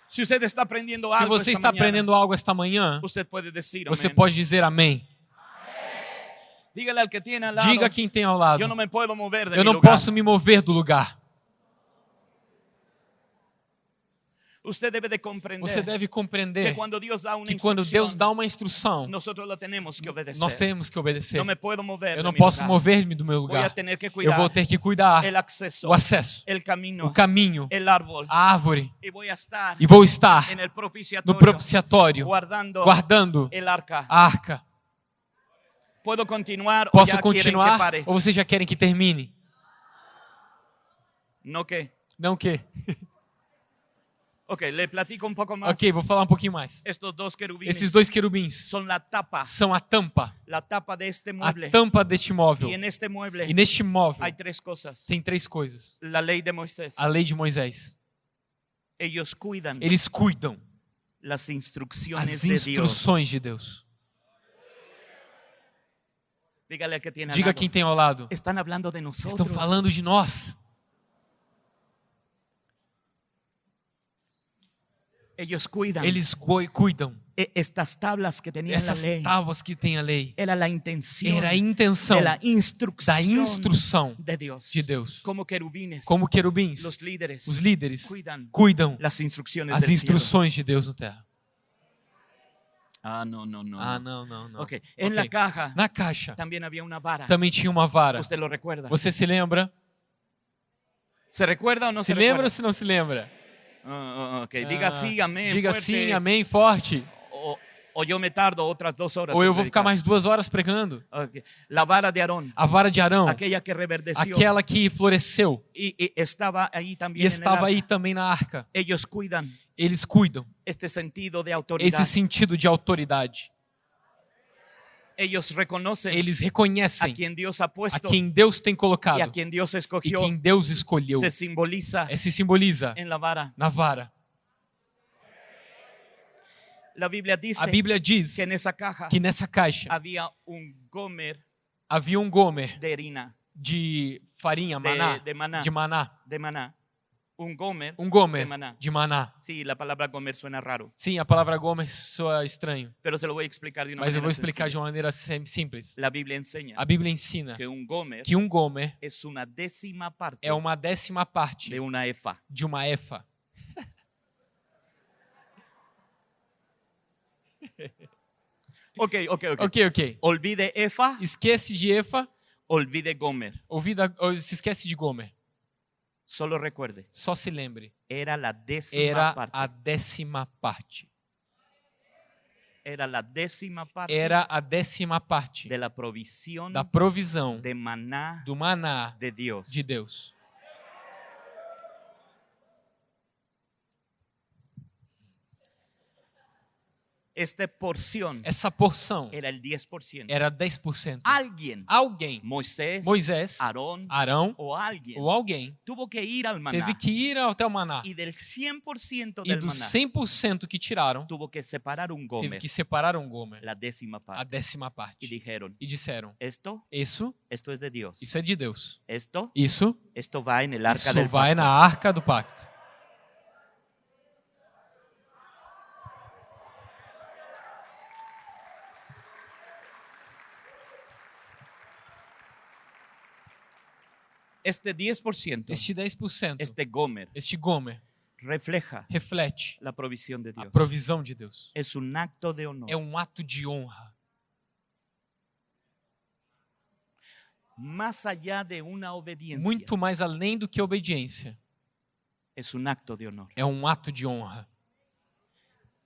S1: Si usted está aprendiendo
S2: Se
S1: algo
S2: você está aprendendo algo esta manhã, você pode dizer amém. Diga quem tem ao lado. Eu não posso me mover do lugar. Você deve compreender
S1: Dios da una
S2: que quando Deus dá uma instrução,
S1: la tenemos que obedecer.
S2: nós temos que obedecer. Eu não posso mover-me do meu
S1: a
S2: lugar. Eu vou ter que cuidar o acesso, o caminho, a árvore.
S1: a
S2: E vou estar no propiciatório,
S1: guardando
S2: a arca.
S1: ¿Puedo continuar o
S2: Posso
S1: que
S2: continuar?
S1: pare?
S2: Ou vocês já querem que termine?
S1: No que.
S2: Não o quê?
S1: Ok, le platico un poco más.
S2: Ok, vou falar um pouquinho mais. Esses dois querubins são a tampa,
S1: la tapa de este
S2: a tampa deste móvel.
S1: Y en este mueble
S2: E neste móvel
S1: hay tres cosas.
S2: tem três coisas.
S1: La ley de Moisés.
S2: A lei de Moisés. Eles cuidam
S1: las instrucciones
S2: as instruções de Deus.
S1: Dígale al que tiene al
S2: Diga
S1: lado.
S2: quem tem ao lado.
S1: Están hablando de nosotros.
S2: Estão falando de nós.
S1: Ellos cuidan
S2: Eles cu- cuidam.
S1: Estas tablas que tenía
S2: Essas
S1: ley.
S2: tábuas que tem a lei.
S1: Era la intención
S2: Era a intenção da instrução
S1: de Dios.
S2: de Deus.
S1: Como querubines,
S2: Como querubins,
S1: los líderes
S2: os líderes
S1: cuidan
S2: cuidam
S1: las instrucciones
S2: as
S1: del cielo.
S2: instruções de Deus na terra.
S1: Ah, no, no, no.
S2: Ah, não, não, não.
S1: Ok, en
S2: Ok.
S1: la caja
S2: Na caixa
S1: también había una vara.
S2: também tinha uma vara.
S1: ¿Usted lo recuerda?
S2: Você se lembra?
S1: ¿Se recuerda o no se,
S2: Se lembra ou se não se lembra?
S1: Ah, ah, ok, diga
S2: Ah,
S1: sí, amén.
S2: Diga
S1: fuerte.
S2: sim, amém, forte.
S1: O, o yo me tardo otras dos horas.
S2: Ou eu vou ficar mais duas horas pregando.
S1: Ok, La vara de Aarón,
S2: A vara de Arão,
S1: aquella que reverdeció
S2: aquela que floresceu
S1: y, y estava ahí
S2: e
S1: también en el
S2: estava aí também na arca.
S1: Ellos cuidan
S2: Eles cuidam.
S1: este sentido de
S2: Esse
S1: autoridad.
S2: sentido de autoridade.
S1: Ellos reconocen
S2: Eles
S1: a
S2: reconhecem
S1: quien Dios ha
S2: a quem Deus tem colocado
S1: a quien Dios
S2: e
S1: escogió.
S2: quem Deus escolheu.
S1: Se simboliza
S2: É, se simboliza
S1: vara.
S2: na vara.
S1: La Biblia dice
S2: A Bíblia diz
S1: que en esa caja
S2: que nessa caixa
S1: había un gomer
S2: havia um gomer
S1: de
S2: de farinha,
S1: de,
S2: maná,
S1: de maná,
S2: de maná.
S1: de maná. Un gomer.
S2: Um gomer
S1: de maná.
S2: de maná.
S1: Sí, la palabra gomer suena raro,
S2: Sim, a palavra gomer soa estranho,
S1: pero se lo voy a explicar de una
S2: mas eu vou explicar de
S1: sencilla.
S2: uma maneira sim- simples.
S1: La Biblia enseña
S2: A Bíblia ensina
S1: que un gomer
S2: que um gomer
S1: es una décima parte
S2: é uma décima parte
S1: de una efa.
S2: de uma efa.
S1: Ok, ok, ok.
S2: Ok, ok.
S1: Olvide efa,
S2: Esquece de efa,
S1: olvide gomer.
S2: ouvida, ou se esquece de gomer.
S1: Solo recuerde,
S2: Só se lembre,
S1: era la décima
S2: era
S1: parte.
S2: a décima parte.
S1: Era la décima parte
S2: Era a décima parte
S1: de la provisión
S2: da provisão
S1: de maná
S2: do maná
S1: de Dios.
S2: de Deus.
S1: Esta porción
S2: Essa porção
S1: era el 10%.
S2: era 10%.
S1: Alguien,
S2: Alguém,
S1: Moisés,
S2: Moisés,
S1: Aarón
S2: Arão
S1: o alguien,
S2: ou alguém
S1: tuvo que ir al maná.
S2: teve que ir até o maná.
S1: Y del 100%
S2: E
S1: maná
S2: 100% que tiraram,
S1: tuvo que separar
S2: teve
S1: gomer,
S2: que separar um gomer,
S1: la décima
S2: a
S1: parte.
S2: décima
S1: Y
S2: parte.
S1: dijeron,
S2: E disseram:
S1: esto,
S2: Isso,
S1: esto es de Dios.
S2: isso é de Deus.
S1: Esto,
S2: Isso,
S1: esto va en el arca
S2: isso vai na arca do pacto.
S1: Este 10%,
S2: Este 10%,
S1: este gomer,
S2: este gomer,
S1: refleja
S2: reflete
S1: la provisión de
S2: a
S1: Dios.
S2: provisão de Deus.
S1: Es un acto de honor.
S2: É um ato de honra.
S1: Más allá de una obediencia,
S2: Muito mais além do que obediência.
S1: es un acto de honor.
S2: É um ato de honra.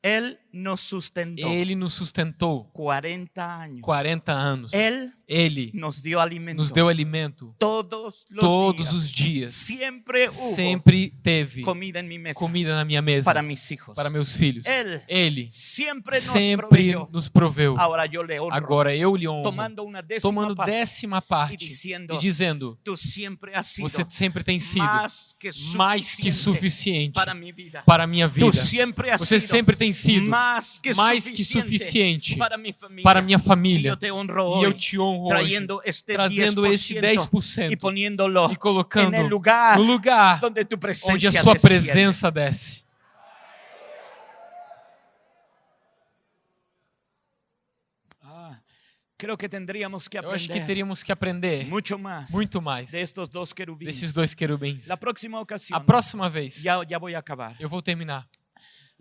S1: Él nos sustentó
S2: Ele nos sustentou
S1: 40 años.
S2: 40 anos.
S1: Él
S2: Ele
S1: nos dio alimento
S2: nos deu alimento
S1: todos los
S2: todos
S1: días.
S2: os dias.
S1: Siempre hubo
S2: Sempre teve
S1: comida mesa
S2: comida na minha mesa
S1: para mis hijos.
S2: para meus filhos. Ele
S1: nos
S2: sempre
S1: proveyó.
S2: nos proveu.
S1: Ahora yo le honro
S2: Agora eu lhe honro,
S1: tomando una décima
S2: tomando
S1: parte
S2: décima parte
S1: e dizendo,
S2: e dizendo:
S1: sido
S2: Você sempre tem sido
S1: más que
S2: mais que
S1: suficiente
S2: suficiente
S1: para mi vida.
S2: para minha vida. Você sempre tem sido
S1: más que
S2: mais que
S1: suficiente
S2: suficiente
S1: para mi familia.
S2: para minha família.
S1: yo te honro
S2: E
S1: hoy
S2: eu te honro hoje,
S1: este
S2: trazendo
S1: 10%,
S2: este 10%
S1: y poniéndolo
S2: e colocando
S1: el lugar
S2: no lugar
S1: presencia
S2: onde a sua
S1: desciende.
S2: presença desce.
S1: Ah, que que
S2: Eu acho que
S1: aprender
S2: teríamos que aprender muito mais
S1: de estos dos querubines.
S2: desses dois querubins.
S1: Próxima
S2: A próxima vez,
S1: acabar.
S2: eu vou terminar.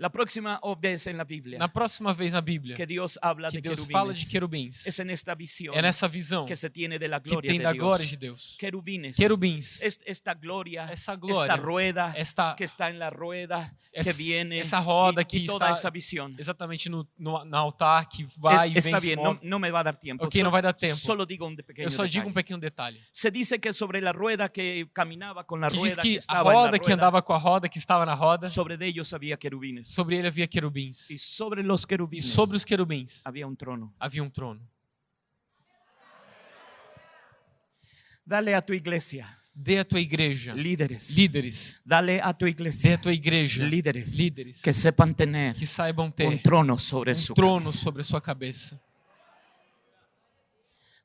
S1: La próxima vez en la Biblia
S2: Na próxima vez na Bíblia,
S1: que Dios habla
S2: que
S1: de
S2: Deus
S1: querubines,
S2: fala de querubins,
S1: es en esta visión
S2: é nessa visão
S1: que se tiene de la
S2: que
S1: gloria
S2: tem
S1: de
S2: da glória de Deus.
S1: Querubines,
S2: Querubins,
S1: es- esta gloria,
S2: essa
S1: esta
S2: glória,
S1: rueda
S2: esta,
S1: que está en la rueda, que
S2: essa,
S1: viene
S2: essa roda que
S1: y toda
S2: está
S1: esa visión.
S2: exatamente no, no, no altar, que vai e
S1: Está
S2: vem se
S1: no,
S2: move.
S1: no me va a dar tiempo.
S2: Ok, no vai dar tempo.
S1: Solo digo un pequeño
S2: Eu só digo um pequeno detalhe.
S1: Se dice que sobre la rueda que caminaba con la
S2: Que diz
S1: rueda que
S2: que a
S1: estaba en la
S2: roda que
S1: rueda,
S2: andava com a roda que estava na roda,
S1: sobre de ellos había querubines.
S2: Sobre ele havia querubins.
S1: Y sobre los
S2: E
S1: querubines
S2: sobre os querubins
S1: había un trono.
S2: havia um trono.
S1: Dale a tu iglesia
S2: Dê a tua igreja
S1: líderes.
S2: líderes.
S1: Dale a tu
S2: Dê
S1: iglesia
S2: a tua igreja
S1: líderes
S2: líderes
S1: que sepan tener
S2: que saibam ter
S1: trono sobre
S2: um trono
S1: cabeza.
S2: sobre sua cabeça.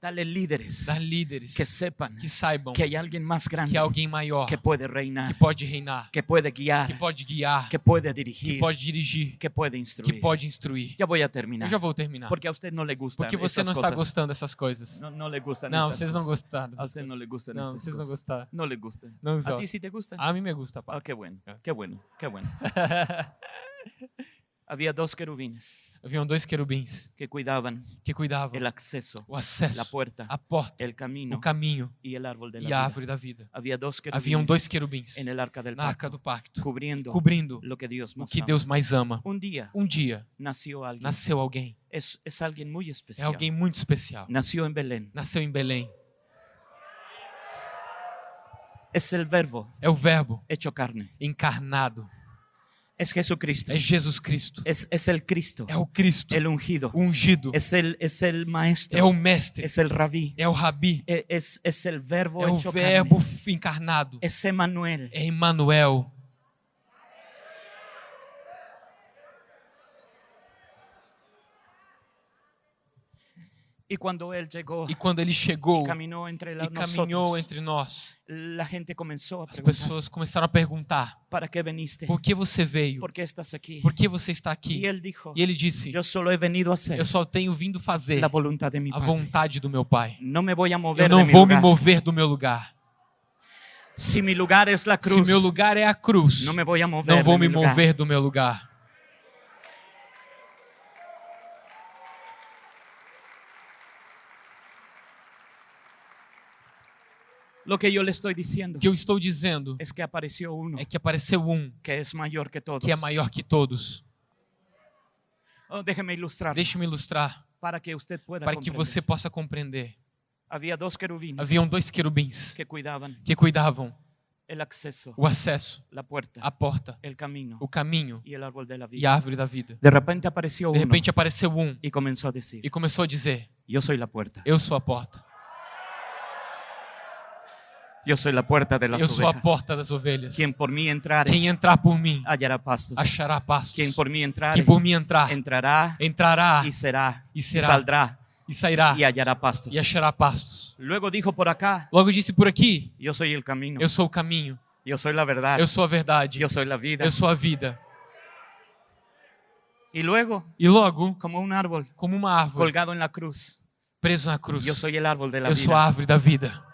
S1: Dale líderes
S2: Dar líderes
S1: que sepan
S2: que saibam
S1: que alguien más
S2: que
S1: grande
S2: há alguém maior
S1: que
S2: que
S1: reinar,
S2: pode reinar,
S1: que puede guiar,
S2: que pode guiar,
S1: que
S2: que
S1: dirigir,
S2: pode dirigir,
S1: que
S2: que
S1: instruir.
S2: pode instruir.
S1: Ya voy a
S2: Eu
S1: terminar.
S2: já vou terminar.
S1: Porque a usted no le gustan
S2: Porque você não está
S1: cosas.
S2: gostando dessas coisas.
S1: No, no le gustan
S2: Não, vocês não gostaram.
S1: A usted no le gustan
S2: Não, vocês não gostaram.
S1: No le gustan.
S2: Não
S1: A ti sí te gustan.
S2: A mim me gusta,
S1: Ah,
S2: pá.
S1: qué bueno,
S2: Ah.
S1: qué bueno, qué bueno. Había dos querubines
S2: Haviam dois querubins
S1: que cuidaban
S2: que cuidavam o acesso,
S1: la puerta,
S2: a porta,
S1: el camino
S2: o caminho
S1: de la
S2: e a
S1: vida.
S2: árvore da vida. Haviam
S1: querubines
S2: dois querubins
S1: el arca del
S2: na arca do pacto,
S1: cubriendo
S2: cobrindo
S1: lo que
S2: o
S1: más
S2: que. Deus mais ama.
S1: Un día
S2: Um dia
S1: nació alguien.
S2: nasceu alguém.
S1: Es, es alguien muy
S2: É
S1: especial.
S2: alguém muito especial.
S1: Nació en Belén.
S2: Nasceu em Belém.
S1: Es el verbo
S2: É o Verbo
S1: hecho carne.
S2: encarnado.
S1: Es Jesucristo.
S2: é Jesus Cristo.
S1: Es, es el Cristo,
S2: É o Cristo,
S1: el ungido.
S2: o ungido.
S1: Es el, es el
S2: É
S1: maestro,
S2: o mestre,
S1: es el rabí,
S2: é o rabi,
S1: es, es el verbo
S2: é o verbo
S1: carne.
S2: encarnado.
S1: Es Emmanuel.
S2: É Emmanuel.
S1: Y cuando él llegó
S2: E quando ele chegou
S1: y caminó entre
S2: e caminhou entre nós, as pessoas começaram a perguntar:
S1: ¿para qué veniste?
S2: por que você veio?
S1: ¿Por qué estás aquí?
S2: Por que você está aqui?
S1: Y él dijo,
S2: E ele disse: Eu só tenho vindo fazer a vontade do meu Pai.
S1: No me mover
S2: Eu não vou me mover do meu lugar. Se meu lugar é a cruz,
S1: me
S2: não vou me
S1: lugar.
S2: mover do meu lugar.
S1: Lo que yo le estoy
S2: O
S1: diciendo
S2: que eu estou dizendo
S1: es que
S2: é que apareceu um
S1: que es mayor que todos.
S2: que é maior que todos.
S1: Oh, déjeme ilustrar
S2: Deixe-me ilustrar
S1: para que usted pueda
S2: para que você possa compreender.
S1: Había dos querubines
S2: Haviam dois querubins
S1: que cuidaban
S2: que cuidavam o acesso, a porta,
S1: el camino
S2: o caminho e
S1: vida.
S2: a árvore da vida.
S1: De repente apareció
S2: De repente apareceu um
S1: a
S2: e começou a dizer:
S1: yo soy la puerta.
S2: Eu sou a porta.
S1: Yo soy la puerta de las
S2: Eu sou a porta das ovelhas.
S1: Quien por mí entrare
S2: Quem entrar por mim
S1: hallará pastos.
S2: achará pastos.
S1: Quien por mí entrare
S2: Quem por mim entrar
S1: entrará
S2: entrará
S1: y será
S2: y
S1: y
S2: será.
S1: saldrá
S2: e sairá
S1: y hallará pastos.
S2: e achará pastos.
S1: Luego dijo por acá,
S2: Logo disse por aqui:
S1: yo soy el camino,
S2: Eu sou o caminho,
S1: yo soy la verdad,
S2: eu sou a verdade,
S1: yo soy la vida.
S2: eu sou a vida.
S1: Y luego,
S2: E logo,
S1: como un árbol
S2: como uma árvore
S1: colgado en la cruz,
S2: preso na cruz,
S1: yo soy el árbol de la
S2: eu sou a
S1: vida.
S2: árvore da vida.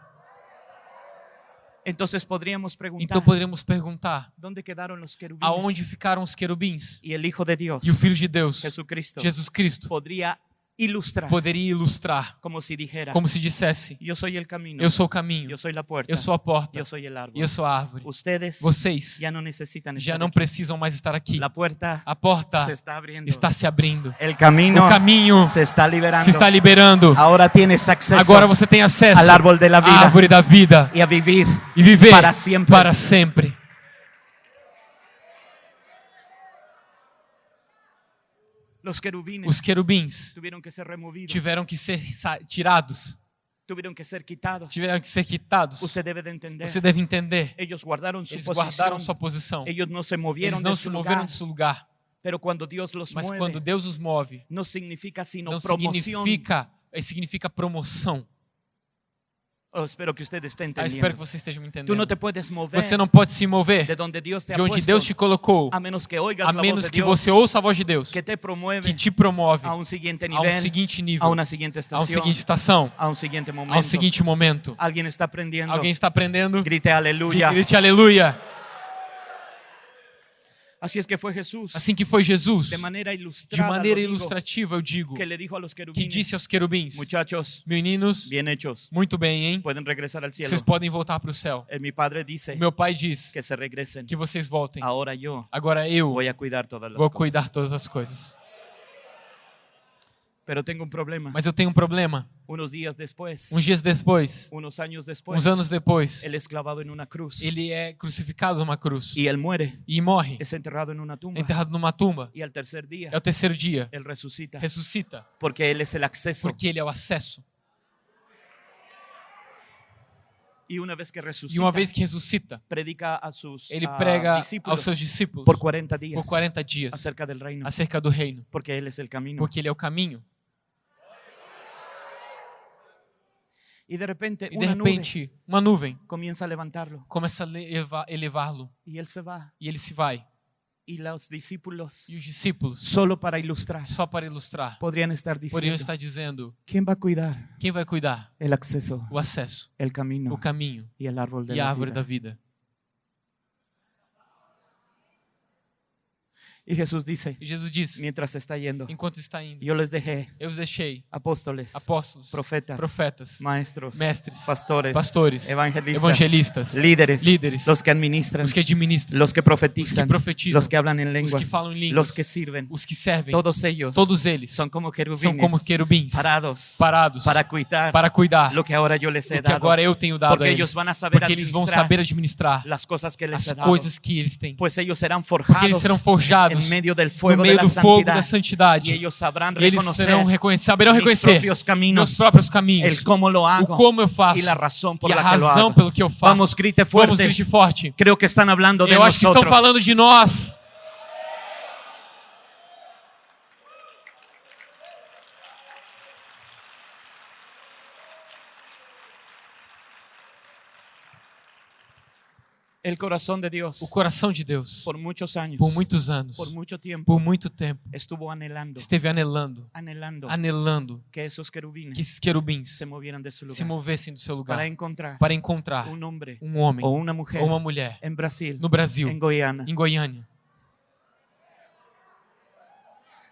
S1: Entonces podríamos preguntar,
S2: Então poderíamos perguntar:
S1: ¿dónde quedaron los querubines?
S2: aonde ficaram os querubins?
S1: Y el Hijo de Dios,
S2: E o Filho de Deus,
S1: Jesucristo,
S2: Jesus Cristo,
S1: podría ilustrar
S2: poderia ilustrar,
S1: como si dijera,
S2: como se dissesse:
S1: yo soy el camino,
S2: Eu sou o caminho,
S1: yo soy la puerta,
S2: eu sou a porta,
S1: yo soy el
S2: e
S1: árbol.
S2: eu sou a árvore.
S1: Ustedes
S2: Vocês
S1: ya no necesitan
S2: já não
S1: aquí.
S2: precisam mais estar aqui.
S1: La puerta
S2: A porta
S1: se está abriendo.
S2: está se abrindo.
S1: El camino
S2: O caminho
S1: se está liberando.
S2: se está liberando.
S1: Ahora tienes acceso
S2: Agora você tem acesso
S1: al árbol de la
S2: à
S1: vida
S2: árvore da vida
S1: y a vivir.
S2: e viver
S1: Para sempre.
S2: para sempre.
S1: Los querubines
S2: Os querubins
S1: tuvieron que ser removidos,
S2: tiveram que ser tirados,
S1: tuvieron que ser quitados.
S2: tiveram que ser quitados.
S1: Usted debe de entender.
S2: Você deve entender.
S1: Ellos guardaron su
S2: Eles guardaram sua posição.
S1: Ellos no se
S2: Eles
S1: movieron
S2: não se moveram de seu lugar.
S1: Pero cuando Dios los
S2: Mas quando Deus os move,
S1: no significa sino
S2: não
S1: promoción.
S2: significa, eh, significa promoção.
S1: Oh, espero que usted esté
S2: Ah, espero que você esteja me
S1: Tú no
S2: entendendo.
S1: te puedes mover
S2: Você não pode se mover
S1: de donde Dios te
S2: de onde Deus te colocou,
S1: a menos que
S2: a menos que
S1: Dios
S2: você ouça a voz de Deus,
S1: que te promueve
S2: que te promove
S1: a un siguiente
S2: a
S1: nivel,
S2: um seguinte nível,
S1: a una siguiente
S2: a
S1: estación,
S2: um seguinte estação,
S1: a un siguiente
S2: a
S1: momento.
S2: um seguinte momento.
S1: Alguien está aprendiendo.
S2: Alguém está aprendendo?
S1: Grite
S2: Que
S1: aleluya.
S2: grite aleluia.
S1: Así es que fue Jesús
S2: Assim que foi Jesus,
S1: de manera
S2: de maneira ilustrativa, eu digo,
S1: que le dijo a los
S2: que disse aos querubins:
S1: muchachos,
S2: Meninos,
S1: bien hechos,
S2: muito bem, hein?
S1: pueden regresar al cielo.
S2: Vocês podem voltar para o céu.
S1: Eh, Mi padre dice
S2: Meu pai diz
S1: que se regresen.
S2: que vocês voltem.
S1: Ahora yo
S2: Agora eu
S1: voy a cuidar todas las
S2: vou cuidar todas as coisas.
S1: Problema.
S2: Mas eu tenho um problema.
S1: Unos días después,
S2: Uns dias depois,
S1: unos años después,
S2: uns anos depois,
S1: él es clavado en una cruz
S2: ele é crucificado numa cruz
S1: y él muere.
S2: e morre,
S1: Es enterrado en una tumba.
S2: enterrado numa tumba.
S1: Y al tercer día,
S2: É o terceiro dia,
S1: él resucita
S2: ressuscita,
S1: porque él es el acceso.
S2: porque ele é o acesso.
S1: Y una vez que
S2: E
S1: resucita,
S2: uma vez que ressuscita,
S1: predica a sus
S2: ele prega aos seus discípulos
S1: por 40 días
S2: por 40 dias
S1: acerca del reino,
S2: acerca do reino,
S1: porque él es el camino.
S2: porque ele é o caminho.
S1: Y de repente
S2: E de repente, uma nuvem
S1: comienza a levantarlo
S2: começa a elevá-lo
S1: y él se va.
S2: e ele se vai.
S1: Y los discípulos,
S2: E os discípulos,
S1: solo para ilustrar,
S2: só para ilustrar,
S1: podrían estar
S2: poderiam
S1: diciendo,
S2: estar dizendo:
S1: ¿quién va a cuidar
S2: quem vai cuidar?
S1: el acceso,
S2: O acesso,
S1: el camino
S2: o caminho
S1: y el árbol de
S2: e a árvore
S1: vida?
S2: da vida.
S1: Y Jesús dice,
S2: E Jesus disse,
S1: mientras está yendo,
S2: enquanto está indo,
S1: yo les dejé
S2: eu os deixei
S1: apóstoles,
S2: apóstolos,
S1: profetas,
S2: profetas,
S1: maestros,
S2: mestres,
S1: pastores,
S2: pastores,
S1: evangelistas,
S2: evangelistas,
S1: líderes,
S2: líderes,
S1: los que administran,
S2: os que administram,
S1: los que
S2: os que
S1: profetizan,
S2: profetizam,
S1: los que hablan en
S2: os
S1: lenguas,
S2: que falam em línguas,
S1: los que sirven.
S2: os que servem,
S1: Todos ellos
S2: todos eles
S1: son como
S2: são como querubins
S1: parados
S2: parados
S1: para cuidar
S2: para cuidar
S1: lo que ahora yo les he dado.
S2: agora eu tenho dado
S1: Porque
S2: eles.
S1: van a saber
S2: Porque eles vão saber administrar
S1: las cosas que les
S2: as
S1: he dado.
S2: coisas que eles têm.
S1: Pues ellos serán
S2: Porque eles
S1: forjados
S2: serão forjados no meio do fogo da
S1: santidad.
S2: santidade. E eles serão reconhecer, saberão reconhecer meus próprios caminhos, o como eu faço e a razão pelo que eu faço.
S1: Vamos, grite
S2: Vamos,
S1: fuerte.
S2: grite forte. Eu acho que estão falando de nós.
S1: El corazón de Dios.
S2: O coração de Deus,
S1: por muchos años,
S2: por muitos anos,
S1: por mucho tiempo,
S2: por muito tempo,
S1: estuvo anhelando,
S2: esteve anelando,
S1: anhelando.
S2: Anelando
S1: que esos querubines
S2: que esses querubins
S1: se movieran de su
S2: se
S1: lugar.
S2: movessem do seu lugar.
S1: Para encontrar
S2: para encontrar
S1: un hombre
S2: um homem
S1: o una mujer
S2: ou uma mulher
S1: Brasil,
S2: no Brasil,
S1: Goiânia,
S2: em Goiânia,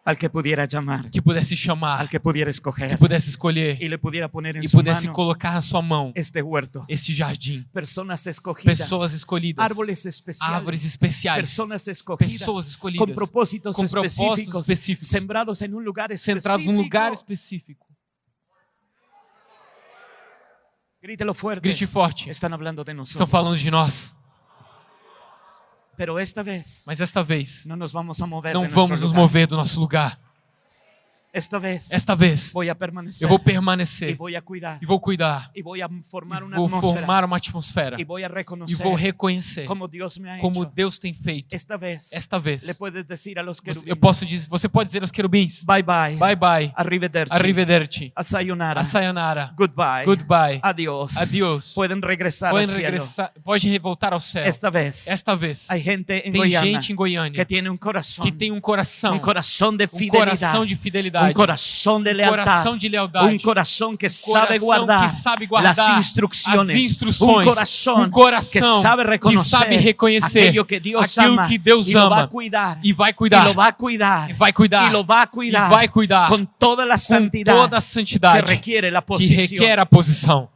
S1: al que pudiera llamar,
S2: que pudesse chamar,
S1: al que pudiera
S2: que
S1: escoger
S2: pudesse escolher
S1: y le pudiera poner en
S2: e
S1: su
S2: pudesse
S1: mano
S2: colocar na sua mão
S1: este huerto.
S2: esse jardim.
S1: Personas escogidas,
S2: Pessoas escolhidas,
S1: árboles especiales,
S2: árvores especiais,
S1: personas escogidas
S2: pessoas escolhidas,
S1: con propósitos
S2: com propósitos
S1: específicos, sembrados en un lugar
S2: centrados
S1: específico.
S2: num lugar específico.
S1: Grítelo fuerte.
S2: Grite forte.
S1: Están hablando de
S2: Estão
S1: nosotros.
S2: falando de nós, mas esta vez
S1: no nos vamos a mover
S2: não vamos nos mover do nosso lugar.
S1: Esta vez
S2: Esta vez eu vou permanecer
S1: voy a cuidar
S2: e vou cuidar,
S1: voy a formar
S2: e
S1: una
S2: vou
S1: atmósfera
S2: formar uma atmosfera
S1: voy a
S2: e vou reconhecer
S1: como ha
S2: como. Deus tem feito.
S1: Esta vez
S2: Esta vez. você- eu posso dizer, você pode dizer aos querubins:
S1: bye bye,
S2: Bye bye,
S1: arrivederci,
S2: arrivederci,
S1: a sayonara,
S2: a sayonara,
S1: goodbye,
S2: goodbye,
S1: adiós,
S2: adiós. Podem
S1: al cielo.
S2: regressar, pode voltar ao céu.
S1: Esta vez
S2: Esta vez tem
S1: Goiânia
S2: gente em Goiânia
S1: que tiene un corazón,
S2: que tem um coração,
S1: un corazón de
S2: um
S1: fidelidad,
S2: coração de fidelidade,
S1: un corazón de
S2: um
S1: lealtad,
S2: coração de lealdade,
S1: un corazón que
S2: um
S1: sabe
S2: coração
S1: guardar,
S2: que sabe guardar
S1: las instrucciones,
S2: as instruções,
S1: un corazón
S2: um coração
S1: que sabe reconocer
S2: que sabe reconhecer
S1: aquello que Dios
S2: aquilo
S1: ama
S2: que Deus ama
S1: a cuidar.
S2: e vai cuidar,
S1: lo va a cuidar.
S2: E vai cuidar,
S1: y lo va a cuidar,
S2: e vai cuidar.
S1: con toda la
S2: com
S1: santidad
S2: toda a
S1: que
S2: santidade
S1: requiere la
S2: que requer a posição.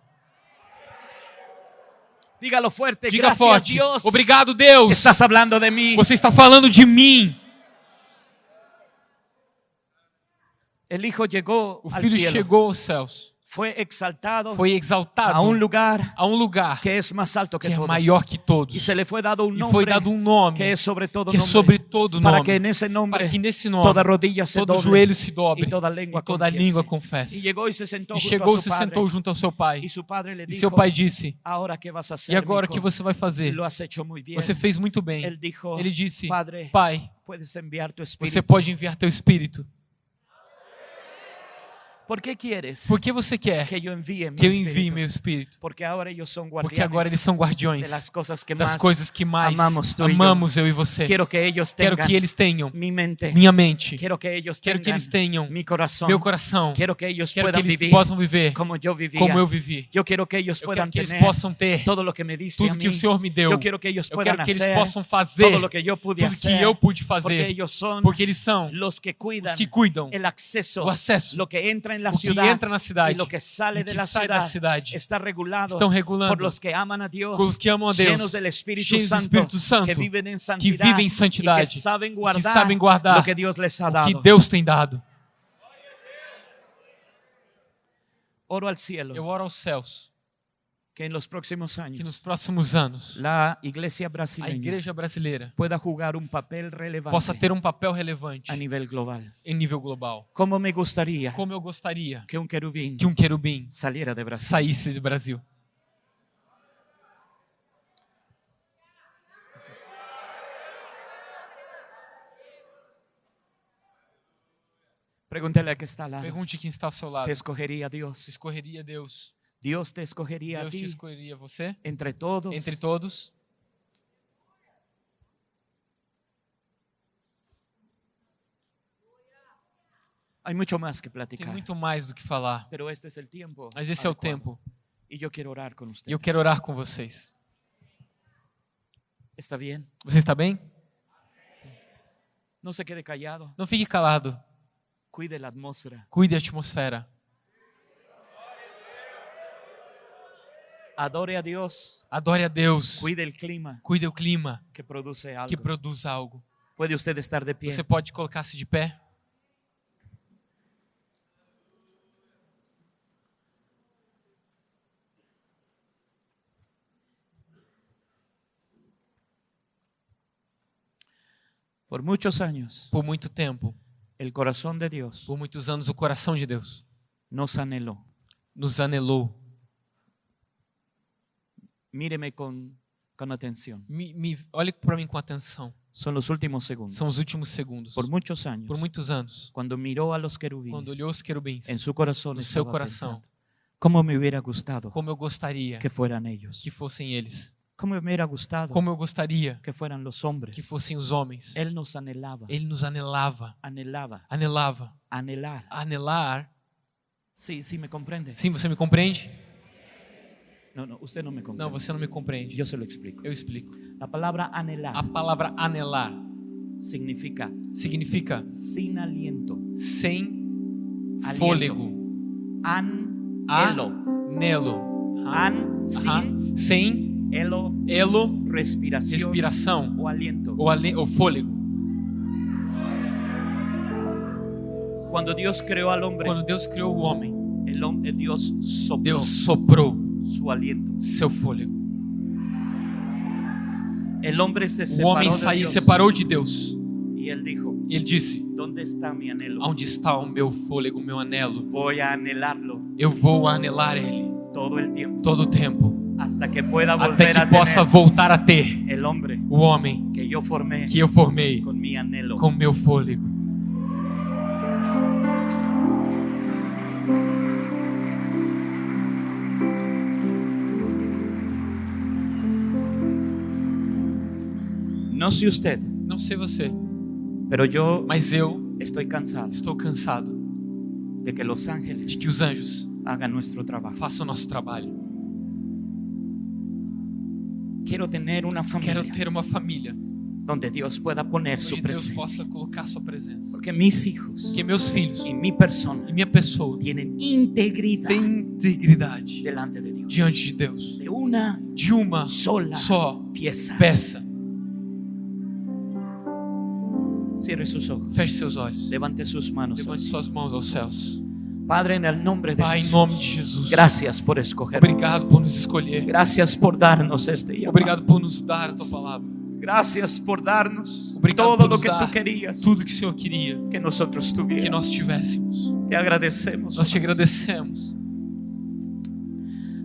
S1: Dígalo fuerte,
S2: Diga forte. Obrigado, Deus.
S1: Estás hablando de mí.
S2: Você está falando de mim.
S1: El hijo llegó
S2: O filho chegou aos céus,
S1: fue exaltado
S2: foi exaltado
S1: a un lugar
S2: a um lugar
S1: que es más alto que,
S2: que é
S1: todos.
S2: maior que todos.
S1: Y se le fue dado un
S2: E foi dado um nome
S1: que es sobre todo
S2: que é sobre todo
S1: para
S2: nome,
S1: que en ese nombre
S2: para que nesse nome
S1: toda rodilla se
S2: todo
S1: doble
S2: joelho se dobre
S1: y toda lengua
S2: e toda
S1: confiese.
S2: língua confesse.
S1: Y llegó y se sentó
S2: E chegou e se
S1: padre.
S2: sentou junto ao seu pai.
S1: Su padre le
S2: E seu pai disse: E agora que você vai fazer? Você fez muito bem. Ele disse:
S1: Padre,
S2: Pai,
S1: puedes enviar tu
S2: você pode enviar teu espírito.
S1: ¿Por qué quieres
S2: Por que você quer
S1: que yo envíe mi
S2: que eu envie
S1: espíritu?
S2: meu espírito?
S1: Porque son
S2: Porque agora eles são guardiões
S1: de las cosas que
S2: das
S1: más
S2: coisas que mais
S1: amamos
S2: amamos eu e você.
S1: Que
S2: Quero
S1: tengan
S2: que eles tenham
S1: mente.
S2: minha mente.
S1: Que
S2: Quero que
S1: tengan
S2: eles tenham
S1: corazón.
S2: meu coração.
S1: Quiero que ellos
S2: Quero que eles
S1: vivir
S2: possam viver
S1: como vivía.
S2: como eu vivi.
S1: Yo quiero que
S2: Eu
S1: puedan
S2: quero que eles possam ter
S1: todo lo que me diste a
S2: tudo que o Senhor me deu.
S1: Yo quiero que
S2: Eu
S1: puedan
S2: quero que eles possam fazer
S1: todo lo que yo pude
S2: tudo que eu pude
S1: porque
S2: fazer.
S1: ellos son
S2: Porque eles são
S1: los que cuidan
S2: os que cuidam
S1: el acceso,
S2: o acesso,
S1: lo que entra en la
S2: o que
S1: ciudad
S2: entra na cidade
S1: y lo que sale
S2: e
S1: de
S2: que
S1: la
S2: sai da
S1: ciudad,
S2: cidade.
S1: está regulado
S2: Estão regulando
S1: por los que aman a Dios,
S2: com os que amam a Deus, cheios do
S1: Santo,
S2: Espírito Santo,
S1: que
S2: que vivem em santidade,
S1: que
S2: que
S1: guardar,
S2: sabem guardar
S1: lo que Dios les ha
S2: o
S1: dado.
S2: que Deus tem dado.
S1: Oro al cielo
S2: Eu oro aos céus
S1: que en los próximos
S2: que
S1: años
S2: nos próximos anos
S1: la iglesia
S2: a igreja brasileira
S1: pueda jugar un papel relevante
S2: possa ter um papel relevante
S1: a nivel global.
S2: em nível global.
S1: ¿Cómo me gustaría
S2: Como eu gostaria
S1: que un querubín
S2: que um querubim
S1: saliera de Brasil?
S2: saísse do Brasil.
S1: Pregúntele al que está lado.
S2: Pergunte quem está ao seu lado.
S1: ¿Te escogería
S2: Se
S1: Dios?
S2: escorreria Deus?
S1: Dios te escogería a
S2: Deus te
S1: ti
S2: escolheria você?
S1: entre todos.
S2: Entre todos?
S1: Hay mucho más que
S2: Tem
S1: platicar.
S2: muito mais do que falar.
S1: Pero este es el tiempo.
S2: Mas esse é o tempo.
S1: Y yo quiero orar usted.
S2: E eu quero orar com vocês.
S1: ¿Está bien?
S2: Você está bem?
S1: No se quede callado.
S2: Não fique calado.
S1: Cuide la atmósfera.
S2: Cuide a atmosfera.
S1: Adore a Dios.
S2: Adore a Deus.
S1: Cuide el clima
S2: Cuide o clima
S1: que produce algo.
S2: que produz algo.
S1: Puede usted estar de pie.
S2: Você pode colocar-se de pé?
S1: Por muchos años,
S2: Por muito tempo,
S1: el corazón de Dios
S2: por muitos anos, o coração de Deus
S1: nos anheló.
S2: nos anelou.
S1: Míreme con, con atención.
S2: Me, me, olhe para mim com atenção.
S1: Son los últimos segundos.
S2: São os últimos segundos.
S1: Por muchos años,
S2: Por muitos anos,
S1: cuando miró a los
S2: quando
S1: querubines,
S2: olhou os querubins,
S1: en su corazón
S2: no seu coração,
S1: pensando, ¿cómo me hubiera gustado
S2: como eu gostaria
S1: que fueran ellos?
S2: que fossem eles.
S1: ¿Cómo me hubiera gustado
S2: Como eu gostaria
S1: que fueran los hombres?
S2: que fossem os homens.
S1: Él nos anhelaba,
S2: Ele nos anelava,
S1: anhelaba,
S2: anelava.
S1: anhelar.
S2: Anelar.
S1: Sí, sí, me comprende.
S2: Sim, você me compreende?
S1: No, no, usted no me comprende.
S2: Não, você não me compreende.
S1: Yo se lo explico.
S2: Eu explico.
S1: La palabra anhelar
S2: A palavra anelar
S1: significa
S2: significa
S1: sin aliento.
S2: sem
S1: Aliento.
S2: fôlego.
S1: An,
S2: Aham.
S1: sin,
S2: Sem
S1: elo,
S2: elo,
S1: respiración
S2: respiração
S1: o aliento.
S2: ou, ale, ou fôlego.
S1: Cuando Dios creó al hombre,
S2: Quando Deus criou o homem,
S1: el Dios sopló
S2: Deus soprou
S1: su aliento.
S2: seu fôlego.
S1: Se
S2: O homem saiu,
S1: Dios
S2: separou de Deus. E ele disse. Onde está o meu fôlego, o meu anelo? Eu vou anelar ele
S1: todo
S2: o tempo,
S1: hasta que pueda
S2: até que possa voltar a ter o homem
S1: que
S2: eu formei com meu fôlego.
S1: No sé usted,
S2: Não sei você,
S1: pero yo
S2: mas eu
S1: estoy cansado
S2: estou cansado
S1: de que los
S2: de
S1: ángeles
S2: que os anjos
S1: hagan nuestro trabajo.
S2: façam o nosso trabalho.
S1: Quiero tener una
S2: Quero
S1: familia
S2: ter uma família
S1: donde Dios pueda poner su
S2: onde Deus
S1: presencia.
S2: possa colocar sua presença.
S1: Porque mis hijos
S2: Que meus filhos
S1: y mi persona
S2: e minha pessoa
S1: tienen integridad
S2: têm integridade
S1: delante de Dios.
S2: diante de Deus.
S1: De una
S2: De uma
S1: sola
S2: só
S1: pieza.
S2: peça.
S1: Cierre sus ojos.
S2: Feche seus olhos.
S1: Levante sus manos.
S2: Levante suas mãos aos céus.
S1: Padre, en el nombre de
S2: Pai, em nome de Jesus.
S1: Gracias por escoger.
S2: Obrigado por nos escolher.
S1: Gracias por darnos este llamado.
S2: Obrigado por nos dar a tua palavra.
S1: Gracias por darnos
S2: Obrigado
S1: todo
S2: por
S1: lo que tú querías
S2: tudo que o Senhor queria
S1: que nosotros
S2: que
S1: tuviéramos.
S2: nós tivéssemos.
S1: Te agradecemos.
S2: Nós te agradecemos.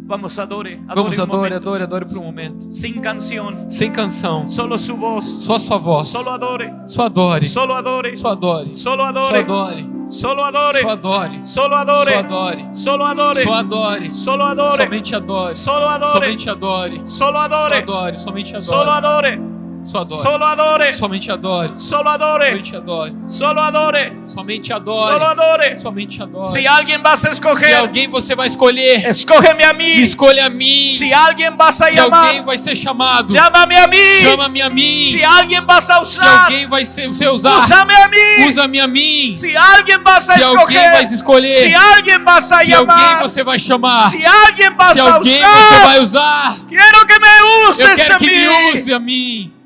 S1: Vamos, adore. Adore
S2: Vamos, adore,
S1: momento.
S2: adore, adore por um momento.
S1: Sin canción.
S2: Sem canção.
S1: Solo su voz.
S2: Só sua voz.
S1: Solo adore.
S2: Só adore.
S1: Solo adore.
S2: Só adore.
S1: Solo
S2: Só
S1: adore.
S2: adore.
S1: Solo adore.
S2: Só adore.
S1: Solo
S2: Só
S1: adore.
S2: adore.
S1: Solo adore.
S2: Só adore.
S1: Solo adore.
S2: Somente adore.
S1: Solo adore.
S2: Somente adore.
S1: Solo
S2: Só
S1: adore.
S2: adore. Somente
S1: Solo
S2: adore.
S1: Adore.
S2: Só adore.
S1: Solo adore.
S2: Somente adore.
S1: Solo adore.
S2: Somente adore.
S1: Solo adore.
S2: Somente
S1: Solo
S2: adore.
S1: adore.
S2: Somente adore.
S1: Si alguien vas a
S2: Se alguém você vai escolher,
S1: escógeme a
S2: me
S1: mí.
S2: escolha a mim.
S1: Si alguien vas a
S2: Se alguém vai ser chamado,
S1: llámame a mí.
S2: chama-me a mim.
S1: Si alguien vas a
S2: Se
S1: usar,
S2: alguém vai ser, você usar,
S1: úsame a mí.
S2: usa-me a mim.
S1: Si alguien vas a
S2: Se alguém vai escolher,
S1: si alguien vas a
S2: se alguém você vai chamar,
S1: si alguien vas
S2: se
S1: a
S2: alguém você
S1: usar,
S2: vai usar,
S1: quiero que me
S2: eu
S1: uses
S2: quero que me use a mim.